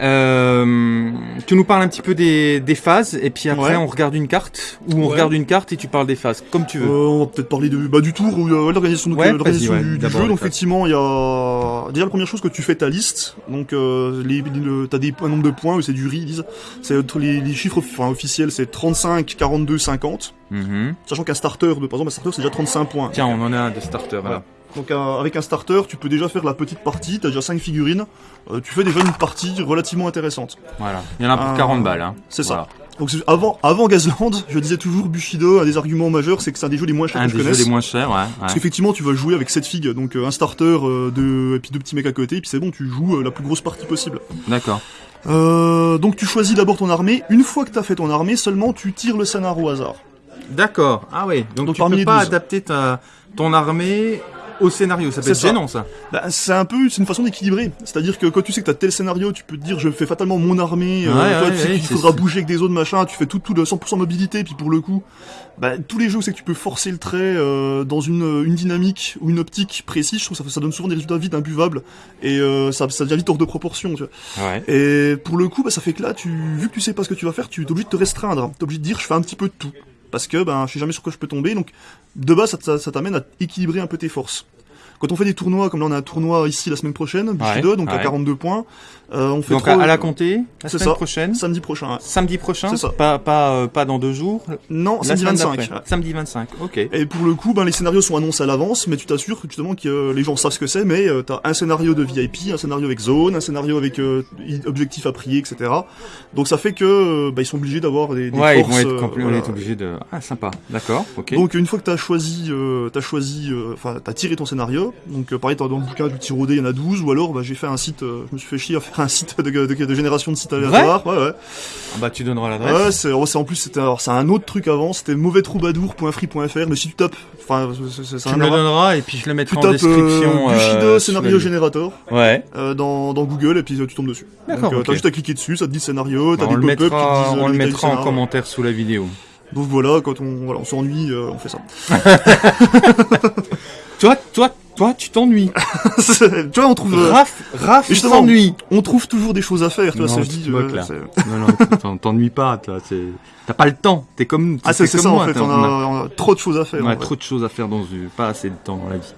Euh, tu nous parles un petit peu des, des phases et puis après Ouais. on regarde une carte ou on Ouais. regarde une carte et tu parles des phases, comme tu veux. Euh, on va peut-être parler de, bah, du tour ou euh, l'organisation du, du jeu. Donc effectivement, il y a déjà la première chose que tu fais ta liste. Donc euh, les, le- t'as des un nombre de points, c'est du RI, ils disent. C'est les, les chiffres enfin, officiels, c'est 35, 42, 50. Mhm. Sachant qu'un starter, de, par exemple, un starter c'est déjà 35 points. Tiens, on en a un de starter là. Donc euh, avec un starter, tu peux déjà faire la petite partie. T'as déjà 5 figurines. Euh, tu fais déjà une partie relativement intéressante. Voilà. Il y en a pour Ah, 40 balles. Hein. c'est ça. Donc avant, avant Gazland, je disais toujours Bushido, un des arguments majeurs, c'est que c'est un des jeux les moins chers Un que je des jeux connaisse. les moins chers, ouais. ouais. Parce qu'effectivement, tu vas jouer avec 7 figues, donc euh, un starter euh, de, et puis deux petits mecs à côté, et puis c'est bon, tu joues euh, la plus grosse partie possible. D'accord. Euh, donc tu choisis d'abord ton armée. Une fois que t'as fait ton armée, seulement tu tires le scénario au hasard. D'accord. Ah oui. Donc, Donc tu parmi peux pas 12. adapter ta, ton armée au scénario. Ça peut C'est être ça. gênant ça. Bah, c'est un peu, c'est une façon d'équilibrer. C'est-à-dire que quand tu sais que t'as tel scénario, tu peux te dire je fais fatalement mon armée. euh, Ouais, toi, ouais, tu sais ouais, qu'il c'est- faudra bouger avec des autres machin. Tu fais tout, tout de 100% mobilité. Puis pour le coup, bah, tous les jeux où c'est que tu peux forcer le trait euh, dans une, une dynamique ou une optique précise, je trouve que ça, ça donne souvent des résultats vite imbuvables et euh, ça, ça devient vite hors de proportion. Tu vois. Ouais. Et pour le coup, bah, ça fait que là, tu, vu que tu sais pas ce que tu vas faire, tu es obligé de te restreindre. Tu es obligé de dire, je fais un petit peu de tout. Parce que ben, je sais jamais sur quoi je peux tomber. Donc, de base, ça, ça- ça t'amène à équilibrer un peu tes forces. Quand on fait des tournois, comme là on a un tournoi ici la semaine prochaine, Bushido, donc à ouais. 42 points, euh, on fait Donc à, à la compter la semaine ça. prochaine. samedi prochain. ouais. Samedi prochain. Ça. Pas pas euh, pas dans deux jours. Non, La samedi semaine 25. d'après. ouais. Samedi 25. Ok. Et pour le coup, ben, les scénarios sont annoncés à l'avance, mais tu t'assures que, justement que euh, les gens savent ce que c'est, mais euh, t'as un scénario de VIP, un scénario avec zone, un scénario avec euh, objectif à prier, etc. Donc ça fait que euh, bah, ils sont obligés d'avoir des, des Ouais, ils forces. vont être euh, compl- on voilà. est obligé de. Ah sympa. D'accord. Ok. Donc une fois que t'as choisi, euh, t'as choisi, euh, enfin t'as tiré ton scénario. Donc euh, pareil, dans le bouquin du tir au dé, il y en a 12, ou alors bah, j'ai fait un site, euh, je me suis fait chier à faire un site de, de, de génération de sites aléatoires. Ouais, ouais. Ah bah tu donneras l'adresse. Ouais, c'est, oh, en plus c'était, alors c'est un autre truc avant, c'était mauvaistroubadour.free.fr, mais si tu tapes, enfin c'est tu me le donneras et puis je le mettrai Tu en tapes description. euh, Bushido euh, scénario générateur Ouais. euh, dans, dans Google et puis euh, tu tombes dessus. D'accord, Donc euh, ok. t'as juste à cliquer dessus, ça te dit scénario, t'as Bah, des pop-up qui te disent euh, on le mettra en commentaire sous la vidéo. Donc voilà, quand on, voilà, on s'ennuie, euh, on fait ça. Toi, toi, toi, tu t'ennuies. tu vois, on trouve, euh, Raph, Raph, justement, s'ennuie. on trouve toujours des choses à faire, tu vois, Non, ça je dis. moques, euh, là. Non, non, t'en- t'ennuies pas, T'as pas le temps. T'es comme. Ah, c'est, ça moi, en fait, on a, on a trop de choses à faire. on a trop de choses à faire dans une, pas assez de temps dans la vie.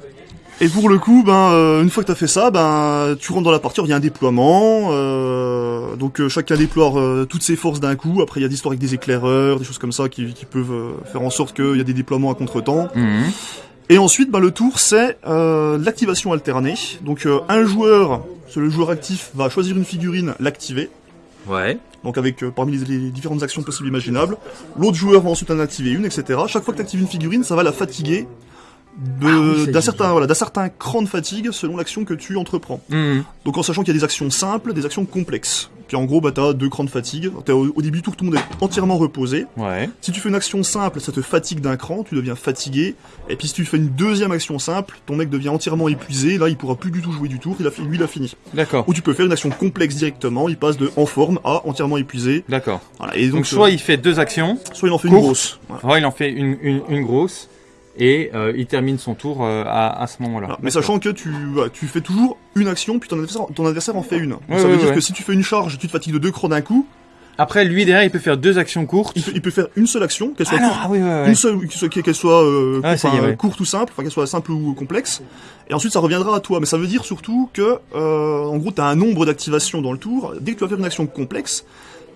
Et pour le coup, ben, euh, une fois que t'as fait ça, ben, tu rentres dans la partie, il y a un déploiement, euh, donc euh, chacun déploie euh, toutes ses forces d'un coup. Après, il y a des histoires avec des éclaireurs, des choses comme ça qui, qui peuvent euh, faire en sorte qu'il y a des déploiements à contre-temps. Mhm. Et ensuite, ben, le tour, c'est euh, l'activation alternée. Donc, euh, un joueur, c'est le joueur actif, va choisir une figurine, l'activer. Ouais. donc avec euh, parmi les, les différentes actions possibles et imaginables. L'autre joueur va ensuite en activer une, etc. Chaque fois que tu actives une figurine, ça va la fatiguer Ah oui, d'un certain, voilà, d'un certain cran de fatigue selon l'action que tu entreprends. Mhm. Donc en sachant qu'il y a des actions simples, des actions complexes. Puis en gros, bah, t'as deux crans de fatigue. T'as au, au début du tour, tout le monde est entièrement reposé. Ouais. Si tu fais une action simple, ça te fatigue d'un cran, tu deviens fatigué. Et puis si tu fais une deuxième action simple, ton mec devient entièrement épuisé. Là, il pourra plus du tout jouer du tour. Il a, lui, il a fini. D'accord. Ou tu peux faire une action complexe directement. Il passe de en forme à entièrement épuisé. D'accord. Voilà. Et donc, Donc, soit il fait deux actions, euh, soit il en fait une grosse. Voilà. soit il en fait une, une, une grosse, et euh, il termine son tour euh, à, à ce moment-là. Mais sachant que tu, voilà, tu fais toujours une action, puis ton adversaire, ton adversaire en fait une. Donc, Ouais, ça veut ouais, dire ouais. que si tu fais une charge, tu te fatigues de deux crans d'un coup. Après, lui, derrière, il peut faire deux actions courtes. Il peut, il peut faire une seule action, qu'elle soit Ah non, ah oui, une seule, qu'elle soit, euh, Ah, est, courte ou simple, enfin qu'elle soit simple ou complexe. Et ensuite, ça reviendra à toi. Mais ça veut dire surtout que, euh, en gros, t'as un nombre d'activations dans le tour. Dès que tu vas faire une action complexe,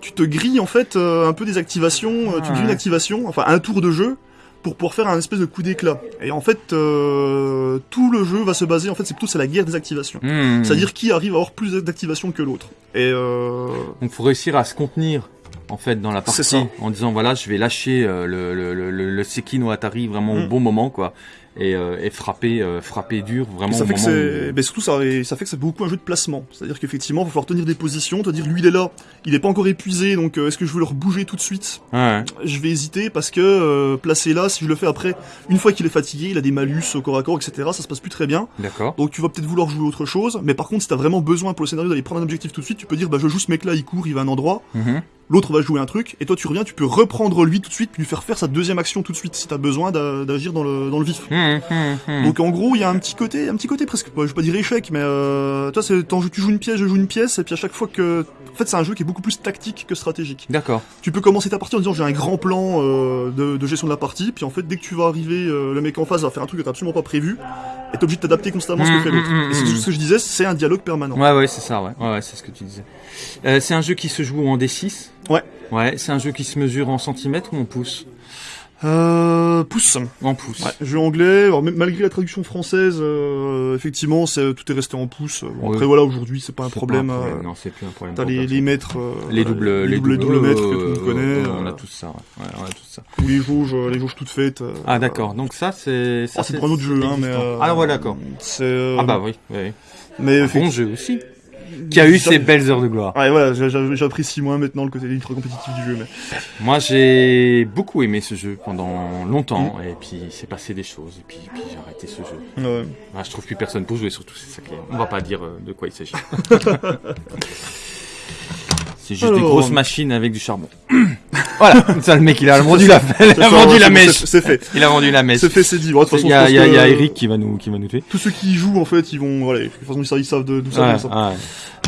tu te grilles en fait euh, un peu des activations. tu grilles une activation, enfin un tour de jeu pour pouvoir faire un espèce de coup d'éclat. Et en fait, euh, tout le jeu va se baser. En fait, c'est plutôt c'est la guerre des activations. Mhm. C'est-à-dire qui arrive à avoir plus d'activations que l'autre. Et euh, Donc, faut réussir à se contenir. En fait, dans la partie, en disant voilà, je vais lâcher euh, le, le, le, Sekino Atari vraiment au Mm. bon moment, quoi, et, euh, et frapper, euh, frapper dur, vraiment Et ça au fait que moment c'est, où- ben surtout ça, ça fait que c'est beaucoup un jeu de placement. C'est-à-dire qu'effectivement, il va falloir tenir des positions, te dire lui il est là, il est pas encore épuisé, donc euh, est-ce que je veux le rebouger tout de suite? Ouais. Je vais hésiter parce que placer là, si je le fais après, une fois qu'il est fatigué, il a des malus au corps à corps, etc. Ça se passe plus très bien. D'accord. Donc tu vas peut-être vouloir jouer autre chose. Mais par contre, si t'as vraiment besoin pour le scénario d'aller prendre un objectif tout de suite, tu peux dire bah je joue ce mec là, il court, il va à un endroit. Mhm. L'autre va jouer un truc, et toi tu reviens, tu peux reprendre lui tout de suite, puis lui faire faire sa deuxième action tout de suite si t'as besoin d'a- d'agir dans le, dans le vif. Mhm, mhm, mhm. Donc en gros, il y a un petit côté, un petit côté presque, je vais pas dire échec, mais euh, toi, c'est tu joues une pièce, je joue une pièce, et puis à chaque fois que, en fait, c'est un jeu qui est beaucoup plus tactique que stratégique. D'accord. Tu peux commencer ta partie en disant j'ai un grand plan euh, de, de gestion de la partie, puis en fait, dès que tu vas arriver, euh, le mec en face va faire un truc que t'as absolument pas prévu, et t'es obligé de t'adapter constamment à ce que Mm, fait l'autre. mm, mm, Et c'est ce que je disais, c'est un dialogue permanent. Ouais, ouais, c'est ça, ouais. Ouais, ouais, c'est ce que tu disais. Euh, c'est un jeu qui se joue en D6. Ouais. Ouais, c'est un jeu qui se mesure en centimètres ou en pouces Euh, pouce. En pouces. Ouais, jeu anglais. Alors, malgré la traduction française, euh, effectivement, c'est, tout est resté en pouce. Bon, Oui. Après voilà, aujourd'hui, c'est pas un problème. pas un problème, euh, Non, c'est plus un problème. T'as les, les mètres, euh, les doubles, les doubles, doubles euh, mètres que tout le monde euh, connaît. euh, on euh, a tous ça, ouais. Ouais, on a tous ça. ou les jauges, euh, les jauges toutes faites. euh, Ah, d'accord. Donc ça, c'est. ça, ah, c'est pour un autre jeu, hein, mais. euh, Ah, ouais, d'accord. C'est. euh, Ah, bah oui, oui. Mais Un bon jeu aussi. Qui a eu ses belles heures de gloire. Ouais, voilà, j'a- j'a- j'apprécie moins maintenant le côté ultra compétitif du jeu, mais. Moi, j'ai beaucoup aimé ce jeu pendant longtemps, Mm. et puis il s'est passé des choses, et puis, puis j'ai arrêté ce jeu. Ouais. Ah, je trouve plus personne pour jouer, surtout, c'est ça qui est... On va pas dire euh, de quoi il s'agit. c'est juste des Alors, grosses machines avec du charbon. voilà, ça le mec, il a vendu la, il a vendu la mèche. c'est- fait. Il a vendu la mèche. C'est fait, c'est dit. Bon, de toute façon, Il y a, y a- y a Eric qui va nous, qui va nous tuer. Tous ceux qui y jouent, en fait, ils vont, voilà, de toute façon, ils savent- d'où ça vient, ça.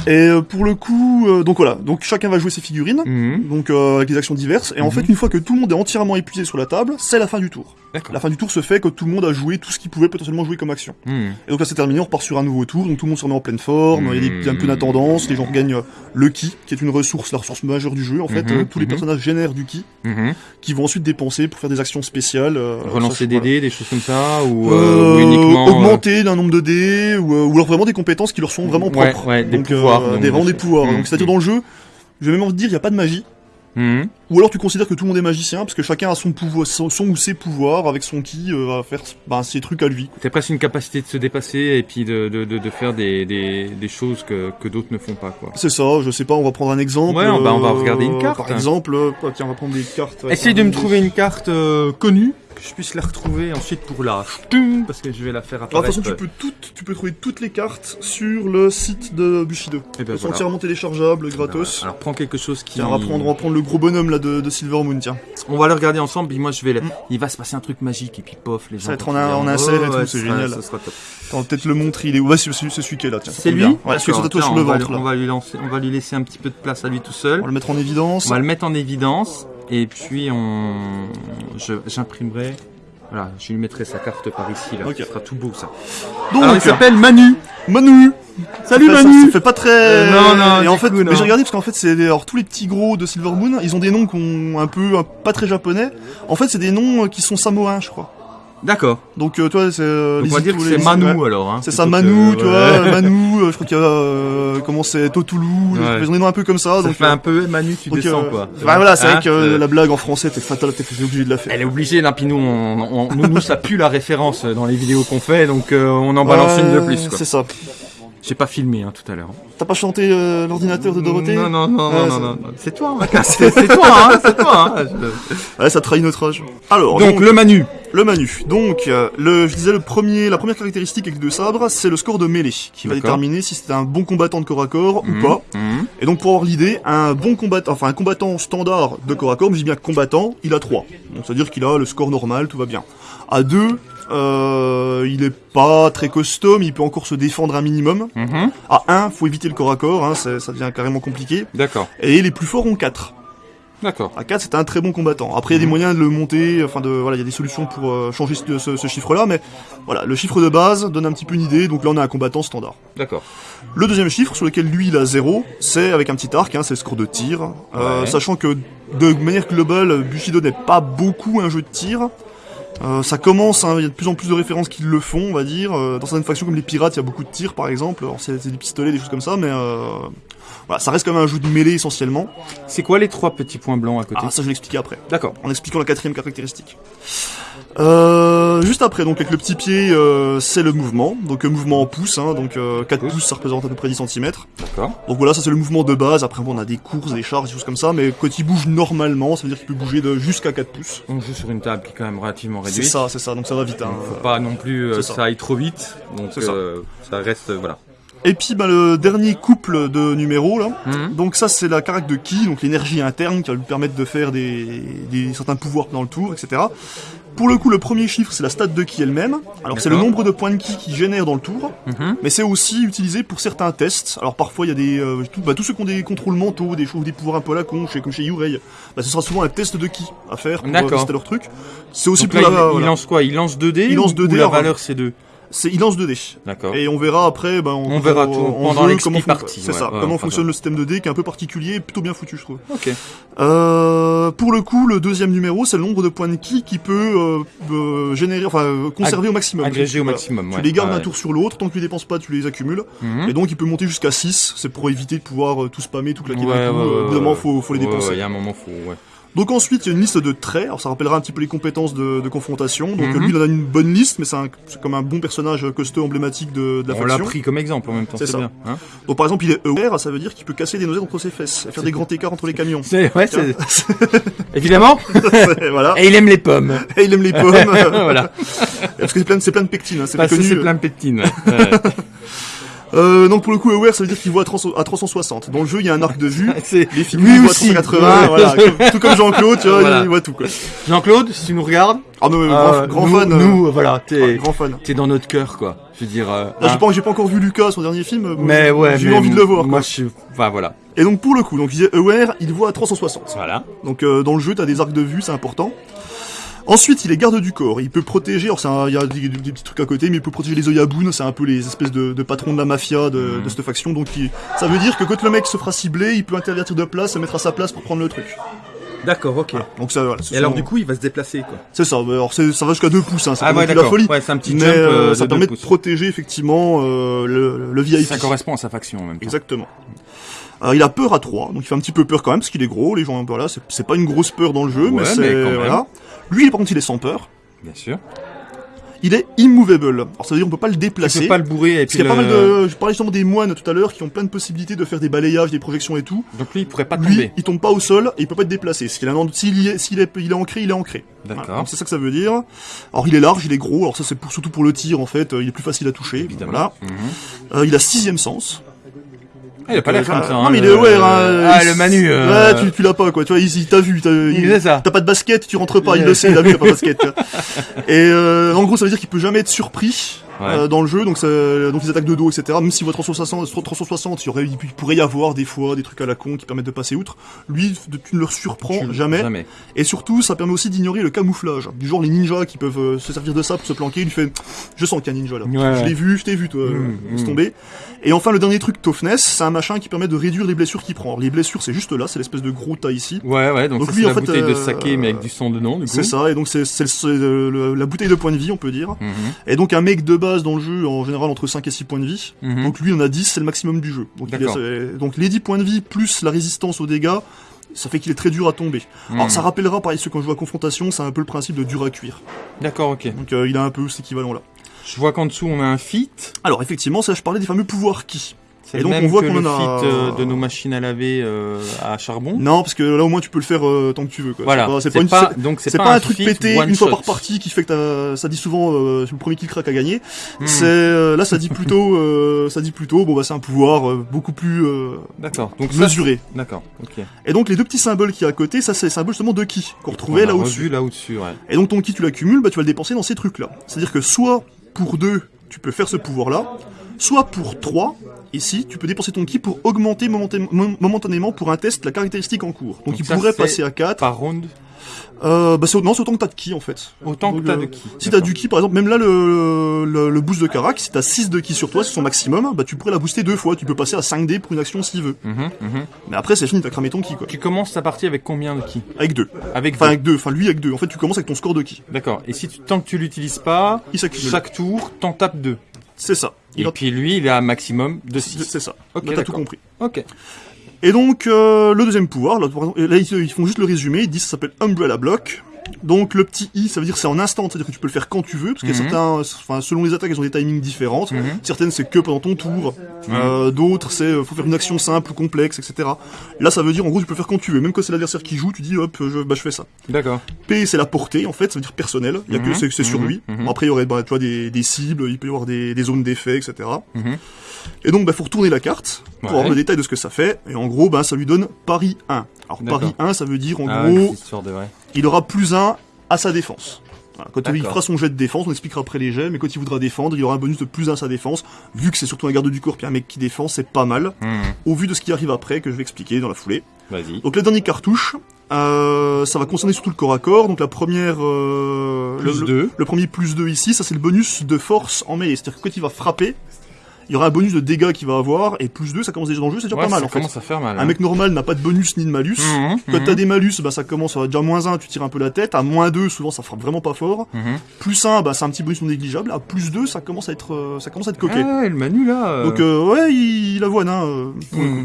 Et euh, pour le coup, euh, donc voilà, donc chacun va jouer ses figurines. Mhm. Donc euh, avec des actions diverses et en Mhm. fait une fois que tout le monde est entièrement épuisé sur la table, c'est la fin du tour. La fin du tour se fait quand tout le monde a joué tout ce qu'il pouvait potentiellement jouer comme action. Mhm. Et donc là c'est terminé, on repart sur un nouveau tour, donc tout le monde se remet en pleine forme, il y a des- Mhm. un peu d'intendance, les gens regagnent euh, le ki, qui est une ressource, la ressource majeure du jeu en fait. Mhm, Euh, tous les personnages génèrent du ki, qui vont ensuite dépenser pour faire des actions spéciales. euh, Relancer des dés, des choses comme ça, ou, ou uniquement... augmenter d'un nombre de dés ou, ou alors vraiment des compétences qui leur sont vraiment Ouais, propres. ouais, des donc, pouvoirs, des, vraiment des pouvoirs. Donc c'est-à-dire dans le jeu, je vais même envie de dire, il n'y a pas de magie. Ou alors tu considères que tout le monde est magicien parce que chacun a son pouvoir, son, son ou ses pouvoirs avec son ki euh, va faire ben, ses trucs à lui. C'est presque une capacité de se dépasser et puis de, de, de, de faire des, des, des choses que, que d'autres ne font pas, quoi. C'est ça, je sais pas, on va prendre un exemple. Ouais, on va- on va euh, regarder une carte. Par exemple, euh, tiens, on va prendre des cartes. ouais, Essaye de me trouver une carte euh, connue, que je puisse la retrouver ensuite pour la parce que je vais la faire Alors, de apparaître. toute façon, tu peux, toutes, tu peux trouver toutes les cartes sur le site de Bushido. Eh ben Elles sont entièrement téléchargeables, gratos. Alors prends quelque chose qui... Tiens, on va prendre, on va prendre le gros bonhomme là de, de Silver Moon, tiens. On va le regarder ensemble, puis moi je vais... Mm. Il va se passer un truc magique, et puis pof, les gens... Ça va être en un- en insert et oh, tout, c'est génial. Ça sera top. Peut-être le montrer, il est. Ouais, c'est celui qui est là, tiens. C'est lui bien. Ouais, tatouage sur le on va ventre lui-. On va, lui lancer, on va lui laisser un petit peu de place à lui tout seul. On va le mettre en évidence. On va le mettre en évidence et puis on, j'imprimerai. Voilà, je lui mettrai sa carte par ici là. Ok. Ça sera tout beau ça. Donc, Alors il s'appelle Manu. Manu Salut Ça, Manu. ça fait pas très. Euh, non, non, Et en fait, coup, mais j'ai regardé parce qu'en fait, c'est alors tous les petits gros de Silver Moon, ils ont des noms qu'on un peu un- pas très japonais. En fait, c'est des noms euh, qui sont samoans, je crois. D'accord. Donc, euh, tu vois, c'est. euh, on va dire que c'est Manu ouais. alors. Hein, C'est ça, Manu, que- tu ouais. vois, Manu, euh, je crois qu'il y a, euh, comment c'est, Totoulou, Ouais. ils ont des noms un peu comme ça, Ça donc. fait euh, un peu Manu, tu donc, descends quoi. ouais, voilà, c'est Hein, vrai que euh, la blague en français, t'es fatal, t'es obligé de la faire. Elle est obligée, là, puis nous, on, on- nous, ça pue la référence dans les vidéos qu'on fait, donc euh, on en balance une de plus. C'est ça. J'ai pas filmé hein, tout à l'heure. T'as pas chanté euh, l'ordinateur de Dorothée Non, non, non, non, non, non. C'est toi, hein, c'est toi, hein, c'est toi. Hein. Je- Ouais, ça trahit notre âge. Alors, Donc, le Manu. Le Manu. Donc, euh, le, je disais le premier, la première caractéristique avec deux sabres, c'est le score de mêlée, qui va déterminer si c'est un bon combattant de corps à corps ou Mhm, pas. mhm. Et donc, pour avoir l'idée, un bon combattant, enfin un combattant standard de corps à corps, mais je dis bien combattant, il a 3. Donc, c'est-à-dire qu'il a le score normal, tout va bien. À 2, euh, il est pas très costaud, mais il peut encore se défendre un minimum. Mhm. À 1, faut éviter le corps à corps, hein, ça devient carrément compliqué. D'accord, Et les plus forts ont 4. d'accord. À 4, c'est un très bon combattant. Après, il y a des Mhm. moyens de le monter, enfin de, voilà, il y a des solutions pour euh, changer ce, ce- ce chiffre-là, mais voilà, le chiffre de base donne un petit peu une idée, donc là on a un combattant standard. D'accord. Le deuxième chiffre, sur lequel lui il a 0, c'est avec un petit arc, hein, c'est le score de tir, Euh, Ouais. sachant que de manière globale, Bushido n'est pas beaucoup un jeu de tir. Euh, ça commence, hein, il y a de plus en plus de références qui le font, on va dire. Euh, dans certaines factions comme les pirates, il y a beaucoup de tirs par exemple, alors c'est des pistolets, des choses comme ça, mais euh, voilà, ça reste quand même un jeu de mêlée essentiellement. C'est quoi les trois petits points blancs à côté? Ah, ça je vais l'expliquer après. D'accord. en expliquant la quatrième caractéristique. Euh, juste après, donc avec le petit pied, euh, c'est le mouvement. Donc euh, mouvement en pouces, hein, donc euh, 4 Pouces. pouces, ça représente à peu près 10 cm. D'accord. Donc voilà, ça c'est le mouvement de base. Après, bon, on a des courses, des charges, des choses comme ça, mais quand il bouge normalement, ça veut dire qu'il peut bouger de jusqu'à 4 pouces. On joue sur une table qui est quand même relativement C'est réduite. ça, c'est ça, donc ça va vite. Hein. Donc, faut pas non plus euh, c'est ça. aille trop vite. Donc C'est ça. euh, ça. reste euh, voilà. Et puis bah, le dernier couple de numéros là. Mhm. Donc ça c'est la carac de ki, donc l'énergie interne qui va lui permettre de faire des, des certains pouvoirs dans le tour, etc. Pour le coup, le premier chiffre c'est la stat de ki elle-même. Alors c'est le nombre de points de ki qui génère dans le tour. Mhm. mais c'est aussi utilisé pour certains tests. Alors parfois il y a des euh, tout- bah, tous ceux qui ont des contrôles mentaux, des choses, des pouvoirs un peu à la con, chez, comme chez Yurei, bah, ce sera souvent un test de ki à faire pour euh, tester leur truc. C'est aussi Donc pour là, la, il, lance quoi? Il lance 2D Il lance ou, 2D, ou la alors, valeur c'est 2 C'est il lance 2D. D'accord. Et on verra après, bah, On verra tout pendant jeu comment partie, C'est ouais, ça, ouais, comment fonctionne le système de dés qui est un peu particulier et plutôt bien foutu je trouve. Ok. Euh, pour le coup, le deuxième numéro, c'est le nombre de points de ki qui peut euh, euh, générer, enfin conserver au maximum. Agrégé au Voilà. maximum. Tu les gardes Ah d'un ouais. tour sur l'autre, tant que tu les dépenses pas, tu les accumules. Mhm. Et donc il peut monter jusqu'à 6, c'est pour éviter de pouvoir tout spammer, tout claquer d'un coup. Au bout d'un moment, faut, faut les dépenser. Il y a un moment faut. Ouais. Donc ensuite, il y a une liste de traits, alors ça rappellera un petit peu les compétences de, de confrontation. Donc Mhm. lui, il en a une bonne liste, mais c'est comme un bon personnage costaud emblématique de, de la On l'a faction. pris comme exemple en même temps. C'est bien. Hein Donc par exemple, il est aware, ça veut dire qu'il peut casser des noisettes entre ses fesses, et faire des grands écarts entre les camions. c'est ouais. c'est- Évidemment. voilà. Et il aime les pommes. Et il aime les pommes. voilà. Parce que c'est plein, de- plein de pectine, hein, c'est Parce que connu. c'est plein de ouais. Euh, donc pour le coup, aware, ça veut dire qu'il voit à 300 à 360. Dans le jeu, il y a un arc de vue. C'est Les lui ils voient à aussi. 380, Ouais. voilà. Comme- tout comme Jean-Claude, tu vois, Voilà. il voit tout quoi. Jean-Claude, si tu nous regardes, Ah non, mais euh, grand, grand nous, fan. euh, nous, voilà, t'es ouais, grand fan. t'es dans notre cœur quoi. Je veux dire. euh, Là, hein. j'ai pas, encore vu Lucas, son dernier film. Mais ouais, j'ai eu envie de le voir. Moi, je suis. Enfin voilà. Et donc pour le coup, donc il disait aware, il voit à 360. Voilà. Donc euh, dans le jeu, t'as des arcs de vue, c'est important. Ensuite, il est garde du corps. Il peut protéger. Alors, il y a des, des petits trucs à côté, mais il peut protéger les Oyabun. C'est un peu les espèces de, de patrons de la mafia de, Mhm. de cette faction. Donc, il- ça veut dire que quand le mec se fera cibler, il peut intervertir de place, se mettre à sa place pour prendre le truc. D'accord, ok. Donc ça, voilà. ce Et alors du coup, il va se déplacer quoi. c'est ça. Alors, ça va jusqu'à 2 pouces. Hein, c'est Ah ouais, d'accord. folie. Ouais, c'est un petit mais jump. euh, euh, ça de permet de protéger effectivement euh, le, le VIP. Ça correspond à sa faction en même temps. Exactement. Il a peur à 3, donc il fait un petit peu peur quand même parce qu'il est gros. Les gens ont peur là, c'est- pas une grosse peur dans le jeu, Ouais, mais c'est mais quand même. voilà. Lui, par contre, il est sans peur. Bien sûr. Il est immovable. Alors ça veut dire on peut pas le déplacer. peux pas le bourrer et Parce puis qu'il y a pas le- mal de, je parlais justement des moines tout à l'heure qui ont plein de possibilités de faire des balayages, des projections et tout. Donc lui, il pourrait pas Lui, tomber. il tombe pas au sol et il peut pas être déplacé. S'il est, s'il est, il est ancré, il est ancré. D'accord. C'est ça que ça veut dire. Alors il est large, il est gros. Alors ça c'est pour, surtout pour le tir en fait. euh, Il est plus facile à toucher. Évidemment. Voilà. Mhm. Euh, il a sixième sens. Ah, il a pas l'air comme ça. non hein, mais il le- est aware. Hein, Ah, il- le Manu. euh, Ouais, tu, tu l'as pas quoi. Tu vois, il, il t'a vu. T'as Il ça. t'as pas de basket, tu rentres pas. Il le sait. Il a vu, t'as pas de basket. Et euh, en gros, ça veut dire qu'il peut jamais être surpris Ouais. euh, dans le jeu, donc, ça- donc les attaques de dos, etc. Même si votre 360, 360 il, y aurait, il pourrait y avoir des fois des trucs à la con qui permettent de passer outre. Lui, tu ne le surprends Tu- jamais. Jamais. Et surtout, ça permet aussi d'ignorer le camouflage. Du genre les ninjas qui peuvent euh, se servir de ça pour se planquer. Il fait, je sens qu'il y a un ninja là. Ouais. Je l'ai vu, je t'ai vu, toi. Mm, laisse mm. tomber. Et enfin, le dernier truc, Toughness, c'est un machin qui permet de réduire les blessures qu'il prend. Alors, les blessures, c'est juste là, c'est l'espèce de gros tas ici. Ouais, ouais, donc, Donc c'est la fait, bouteille de euh, saké, mais avec du sang dedans, du coup. C'est ça, et donc c'est la bouteille de points de vie, on peut dire. Mhm, Et donc un mec de base dans le jeu, en général entre 5 et 6 points de vie. mhm. Donc lui, on a 10, c'est le maximum du jeu. Donc, il a- donc les 10 points de vie plus la résistance aux dégâts, ça fait qu'il est très dur à tomber. Alors Mhm. ça rappellera, pareil, ceux quand je joue à confrontation, c'est un peu le principe de dur à cuire. D'accord, ok. Donc euh, il a un peu cet équivalent-là. Je vois qu'en dessous, on a un fit. Alors effectivement, ça je parlais des fameux pouvoirs qui. C'est Et le donc, même on voit que le en a- fit euh, de nos machines à laver euh, à charbon. Non, parce que là au moins tu peux le faire euh, tant que tu veux. Quoi. Voilà. C'est pas, une- c'est- donc c'est pas, un truc pété une fois par partie qui fait que ça dit souvent euh, le premier qui craque a gagné. Hmm. C'est euh, là ça dit plutôt euh, ça dit plutôt bon bah c'est un pouvoir euh, beaucoup plus euh, D'accord. Donc mesuré. D'accord. Ok. Et donc les deux petits symboles qui à côté, ça c'est les symboles justement de ki qu'on retrouvait On là au-dessus. là au-dessus, ouais. Et donc ton ki tu l'accumules, bah tu vas le dépenser dans ces trucs là. C'est-à-dire que soit pour deux tu peux faire ce pouvoir là, soit pour trois ici tu peux dépenser ton ki pour augmenter momentan- mom- momentanément pour un test la caractéristique en cours. Donc, Donc il ça, pourrait passer à 4. Par round, Euh, bah c'est non c'est autant que t'as de ki en fait. autant Donc, que t'as euh, de ki. Si t'as du ki, par exemple, même là, le, le, le boost de Karak, si t'as 6 de ki sur toi, c'est son maximum, bah tu pourrais la booster deux fois. Tu peux passer à 5D pour une action s'il veut. Mhm, mhm. Mais après, c'est fini, t'as cramé ton ki, quoi. Tu commences ta partie avec combien de ki? Avec deux. Avec Enfin, deux. avec deux. Enfin, lui avec deux. En fait, tu commences avec ton score de ki. D'accord. Et si tu, tant que tu l'utilises pas, Il chaque tour, t'en tapes deux. C'est ça. Et puis lui, il a un maximum de 6. C'est ça. Ok, t'as tout compris. Ok. Et donc, euh, le deuxième pouvoir, là, là, ils, ils font juste le résumé, ils disent que ça s'appelle Umbrella Block. Donc, le petit I, ça veut dire c'est en instant, c'est-à-dire que tu peux le faire quand tu veux, parce qu'il y a Mhm. certains, enfin, selon les attaques, elles ont des timings différentes. Mhm. Certaines, c'est que pendant ton tour. Euh, D'autres, c'est, euh, faut faire une action simple ou complexe, etc. Là, ça veut dire, en gros, tu peux le faire quand tu veux. Même quand c'est l'adversaire qui joue, tu dis, hop, je, bah, je fais ça. D'accord. P, c'est la portée, en fait, ça veut dire personnel. Il y a que, Mhm. c'est, sur Mhm. lui. Mhm. Bon, après, il y aurait, bah, tu vois, des, des cibles, il peut y avoir des, des zones d'effet, etc. Et donc, bah, faut retourner la carte pour Ouais. avoir le détail de ce que ça fait. Et en gros, bah, ça lui donne Paris 1. Alors. Paris 1, ça veut dire, en Ah, gros, de vrai. il aura plus 1 à sa défense. Voilà, quand il fera son jet de défense, on expliquera après les jets, mais quand il voudra défendre, il aura un bonus de plus 1 à sa défense. Vu que c'est surtout un garde du corps puis un mec qui défend, c'est pas mal. Mhm. Au vu de ce qui arrive après, que je vais expliquer dans la foulée. Vas-y. Donc la dernière cartouche, euh, ça va concerner surtout le corps à corps. Donc la première, euh, Plus le, deux. le, le premier plus 2 ici, ça c'est le bonus de force en mêlée. C'est-à-dire que quand il va frapper, il y aura un bonus de dégâts qu'il va avoir, et plus 2, ça commence déjà dans le jeu, c'est déjà Ouais, pas mal ça en fait. commence à faire mal. Un hein. mec normal n'a pas de bonus ni de malus. Mhm, Quand mhm. t'as des malus, bah ça commence à déjà moins 1, tu tires un peu la tête. À moins 2, souvent ça frappe vraiment pas fort. Mhm. Plus 1, bah c'est un petit bonus non négligeable. À plus 2, ça commence à être, euh, ça commence à être coquet. Ah le Manu là. euh, Donc euh, ouais, il, il avoine, hein. euh.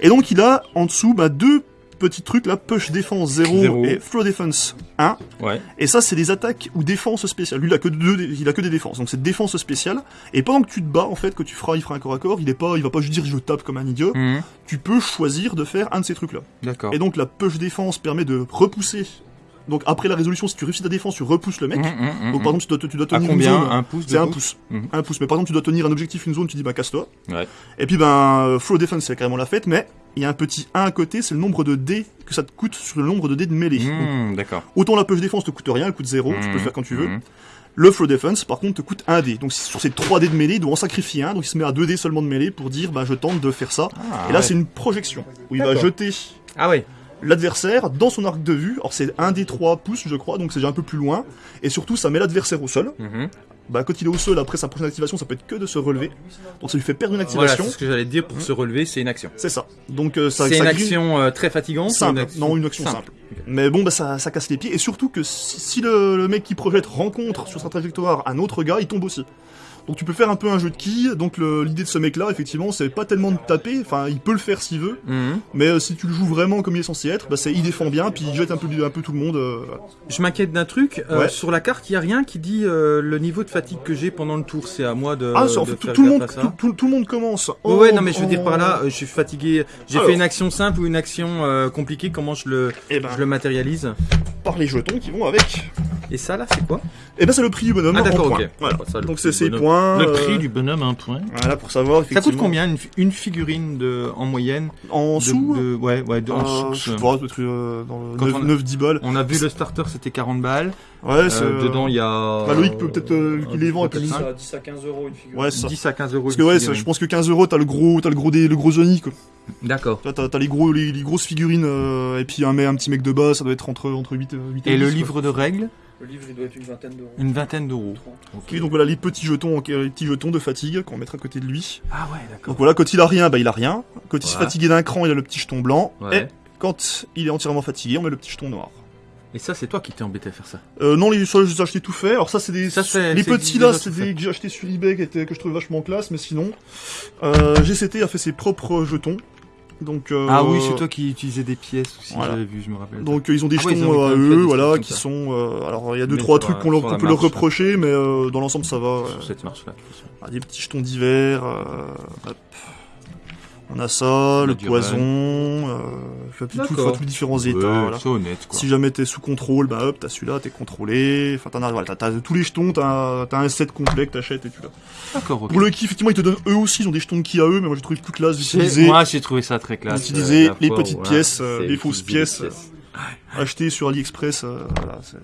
Et donc il a en dessous bah, deux petits trucs là, push défense 0, Zéro. et flow defense 1. Ouais. Et ça c'est des attaques ou défense spéciales. Lui il a que deux, il a que des défenses. Donc c'est défense spéciale. Et pendant que tu te bats en fait, que tu feras, il fera un corps à corps, il est pas, il va pas juste dire je tape comme un idiot. Mhm. Tu peux choisir de faire un de ces trucs là. D'accord. Et donc la push défense permet de repousser. Donc après la résolution, si tu réussis ta défense, tu repousses le mec. Mhm, mhm, Donc par exemple, tu dois, tu dois à tenir combien une zone. Un pouce C'est un pouce. Un pouce. Mais par exemple, tu dois tenir un objectif, une zone, tu dis bah casse-toi. Ouais. Et puis ben euh, flow defense, c'est carrément la fête, mais il y a un petit 1 à côté, c'est le nombre de dés que ça te coûte sur le nombre de dés de mêlée. Mhm, D'accord. autant la push défense te coûte rien, elle coûte 0, tu peux le faire quand tu veux. Mhm. Le flow defense, par contre, te coûte 1 dé. Donc sur ces 3 dés de mêlée, il doit en sacrifier un, donc il se met à 2 dés seulement de mêlée pour dire bah je tente de faire ça. Ah, Et là ouais. c'est une projection où il va jeter Ah ouais. l'adversaire dans son arc de vue. Alors c'est un des 3 pouces, je crois, donc c'est déjà un peu plus loin. Et surtout, ça met l'adversaire au sol. Mhm. Bah, quand il est au sol, après sa prochaine activation, ça peut être que de se relever. Donc ça lui fait perdre une Voilà, activation. c'est ce que j'allais dire pour se relever, c'est une action. c'est ça. Donc euh, ça, C'est une grille- action euh, très fatigante. simple. une action Non, une action simple. Mais bon, bah ça, ça casse les pieds. Et surtout que si, si le, le mec qui projette rencontre sur sa trajectoire un autre gars, il tombe aussi. Donc tu peux faire un peu un jeu de quilles. Donc l'idée de ce mec-là, effectivement, c'est pas tellement de taper. Enfin, il peut le faire s'il veut. Mhm. Mais euh, si tu le joues vraiment comme il est censé être, bah il défend bien, puis il jette un peu, un peu tout le monde. euh. Je m'inquiète d'un truc. euh, Ouais. Sur la carte, il y a rien qui dit le niveau de fatigue que j'ai pendant le tour. C'est à moi de. ah, c'est- en de fait, tout, faire tout le monde, à ça. tout, tout- tout le monde commence. Ouais, en- ouais, non, mais je veux en- dire par là, je suis fatigué. J'ai fait une action simple ou une action compliquée. Comment je le, Eh ben, je le matérialise? Par les jetons qui vont avec. Et ça là, c'est quoi Et ben c'est le prix du bonhomme Ah en d'accord, points. ok. Voilà. Ça, le Donc c'est bonhomme. points. Le euh, prix du bonhomme, un point. Voilà pour savoir. Ça coûte combien une, fi- une figurine de, en moyenne En de- sous de, Ouais, ouais, de, en euh, sous, Je sais euh, pas, peut-être euh, dans Quand le on a- 9-10 balles. On a vu le starter, c'était 40 balles. Ouais, c'est. Euh, euh, dedans, il y a. bah, Loïc peut peut-être, euh, qu'il les vend, et puis- cinq. 10 à, 10 à 15 euros une figure. Ouais, ça. 10 à 15 euros. Parce que ouais, figurine. je pense que 15 euros, t'as le gros, t'as le gros, des, le gros Johnny, quoi. D'accord. T'as, t'as les gros, les, les grosses figurines, euh, et puis un, mec- un petit mec de bas, ça doit être entre, entre 8, 8 Et le 10, quoi. livre de règles, Le livre, il doit être une vingtaine d'euros. une vingtaine d'euros. 30. Oui, donc voilà, les petits jetons, ok, les petits jetons de fatigue qu'on mettra à côté de lui. Ah ouais, d'accord. Donc voilà, quand il a rien, bah il a rien. Quand il se Ouais. fatigué d'un cran, il a le petit jeton blanc. Ouais. Et quand il est entièrement fatigué, on met le petit jeton noir. Et ça, c'est toi qui t'es embêté à faire ça. Euh, non, les ça, je les ai achetés tout fait. Alors ça, c'est des, Ça, c'est- les c'est petits là, c'est des que j'ai achetés sur eBay qui étaient, que je trouvais vachement classe, mais sinon, euh, GCT a fait ses propres jetons. Donc, euh, Ah oui, c'est toi qui utilisais des pièces aussi, Voilà. j'avais vu, je me rappelle. Donc euh, ils ont des Ah jetons euh, à fait eux, voilà, qui ça. sont. euh, alors il y a deux Mais trois trucs qu'on leur- peut leur là. reprocher, mais euh, dans l'ensemble ça va. Sur cette marche-là. Ah, des petits jetons d'hiver. euh, hop. On a ça, le du poison, euh, tout, enfin, tous les différents états. Ouais, voilà. C'est honnête, quoi. Si jamais t'es sous contrôle, bah hop, t'as celui-là, t'es contrôlé. Enfin, t'en as, voilà, t'as, tous les jetons, t'as, t'as un set complet que t'achètes et tu l'as. D'accord, ok. Pour le ki, effectivement, ils te donnent eux aussi, ils ont des jetons de ki à eux, mais moi j'ai trouvé plus classe J'ai- d'utiliser, Moi, j'ai trouvé ça très classe. d'utiliser euh, les fois petites pièces, euh, les fausses pièces, euh, acheter sur AliExpress, euh, voilà, c'est,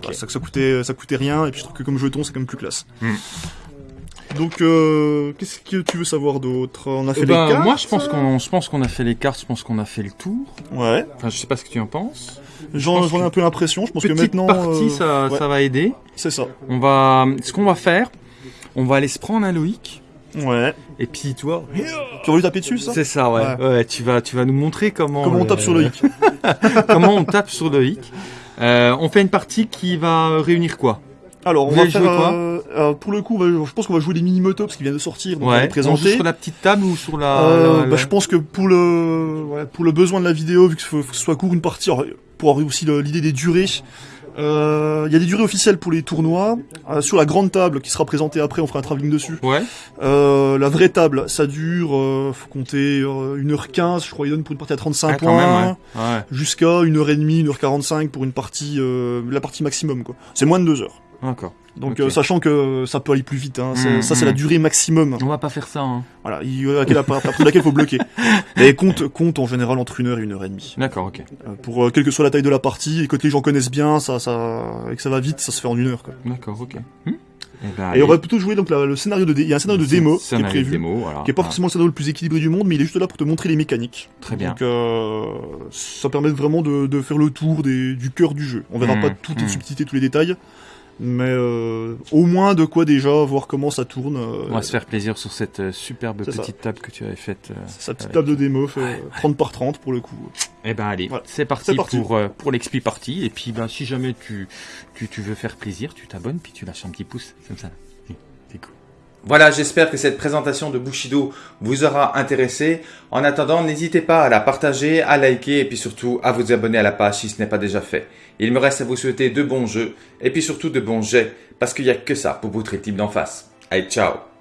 voilà, ça, ça coûtait, ça coûtait rien, et puis je trouve que comme jeton, c'est quand même plus classe. Hmm. Donc, euh, qu'est-ce que tu veux savoir d'autre? On a fait Eh les ben, cartes? moi, je pense qu'on, je pense qu'on a fait les cartes, je pense qu'on a fait le tour. Ouais. Enfin, je sais pas ce que tu en penses. J'en, ai un peu l'impression. Je pense que maintenant, partie, euh, ça, ouais. ça va aider. c'est ça. On va, ce qu'on va faire, on va aller se prendre un Loïc. Ouais. Et puis, toi, Tu vas lui taper dessus, ça? C'est ça, ouais. Ouais. ouais. tu vas, tu vas nous montrer comment. Comment on euh, tape sur hic comment on tape sur Loïc. Euh, on fait une partie qui va réunir quoi? Alors, on Vous va faire. jouer quoi euh, pour le coup, va- je pense qu'on va jouer les mini motos qui viennent de sortir. Donc on va les on présenter. sur la petite table ou sur la. Euh, la- bah, je pense que pour le ouais, pour le besoin de la vidéo, vu que faut, faut que ce soit court une partie, alors, pour avoir aussi l'idée des durées, euh, il y a des durées officielles pour les tournois. Euh, sur la grande table qui sera présentée après, on fera un travelling dessus. Ouais. Euh, la vraie table, ça dure, euh, faut compter euh, 1h15, je crois, il donne pour une partie à 35 Ah, points. ouais. ouais. Jusqu'à 1h30, 1h45 pour une partie, euh, la partie maximum, quoi. C'est moins de 2 heures. D'accord. Donc, euh, sachant que ça peut aller plus vite, hein. C'est- Mm, ça c'est mm. la durée maximum. On va pas faire ça. Hein. Voilà, il, laquelle, il faut bloquer. Mais compte, compte en général entre une heure et une heure et demie. D'accord, ok. Euh, Pour euh, quelle que soit la taille de la partie, et que les gens connaissent bien, ça, ça, et que ça va vite, ça se fait en une heure. D'accord, ok. Hmm Eh ben, Et on va plutôt jouer donc la- le scénario de dé- il y a un scénario de démo qui est prévu, démo, qui est pas Ah, forcément le scénario le plus équilibré du monde, mais il est juste là pour te montrer les mécaniques. Très bien. Donc euh, ça permet vraiment de, de faire le tour des, du cœur du jeu. On verra Mm, pas toutes les mm. subtilités, tous les détails, mais euh, au moins de quoi déjà voir comment ça tourne. euh, On va se faire plaisir sur cette euh, superbe ça. petite table que tu avais faite. euh. Sa petite avec- table de démo fait euh, 30 par 30 pour le coup. Eh ben allez, Voilà. c'est parti, pour euh, pour l'expli party. Et puis ben si jamais tu, tu tu veux faire plaisir, tu t'abonnes puis tu lâches un petit pouce comme ça. C'est- C'est cool. Voilà, j'espère que cette présentation de Bushido vous aura intéressé. En attendant, n'hésitez pas à la partager, à liker et puis surtout à vous abonner à la page si ce n'est pas déjà fait. Il me reste à vous souhaiter de bons jeux et puis surtout de bons jets parce qu'il n'y a que ça pour votre type d'en face. Allez, ciao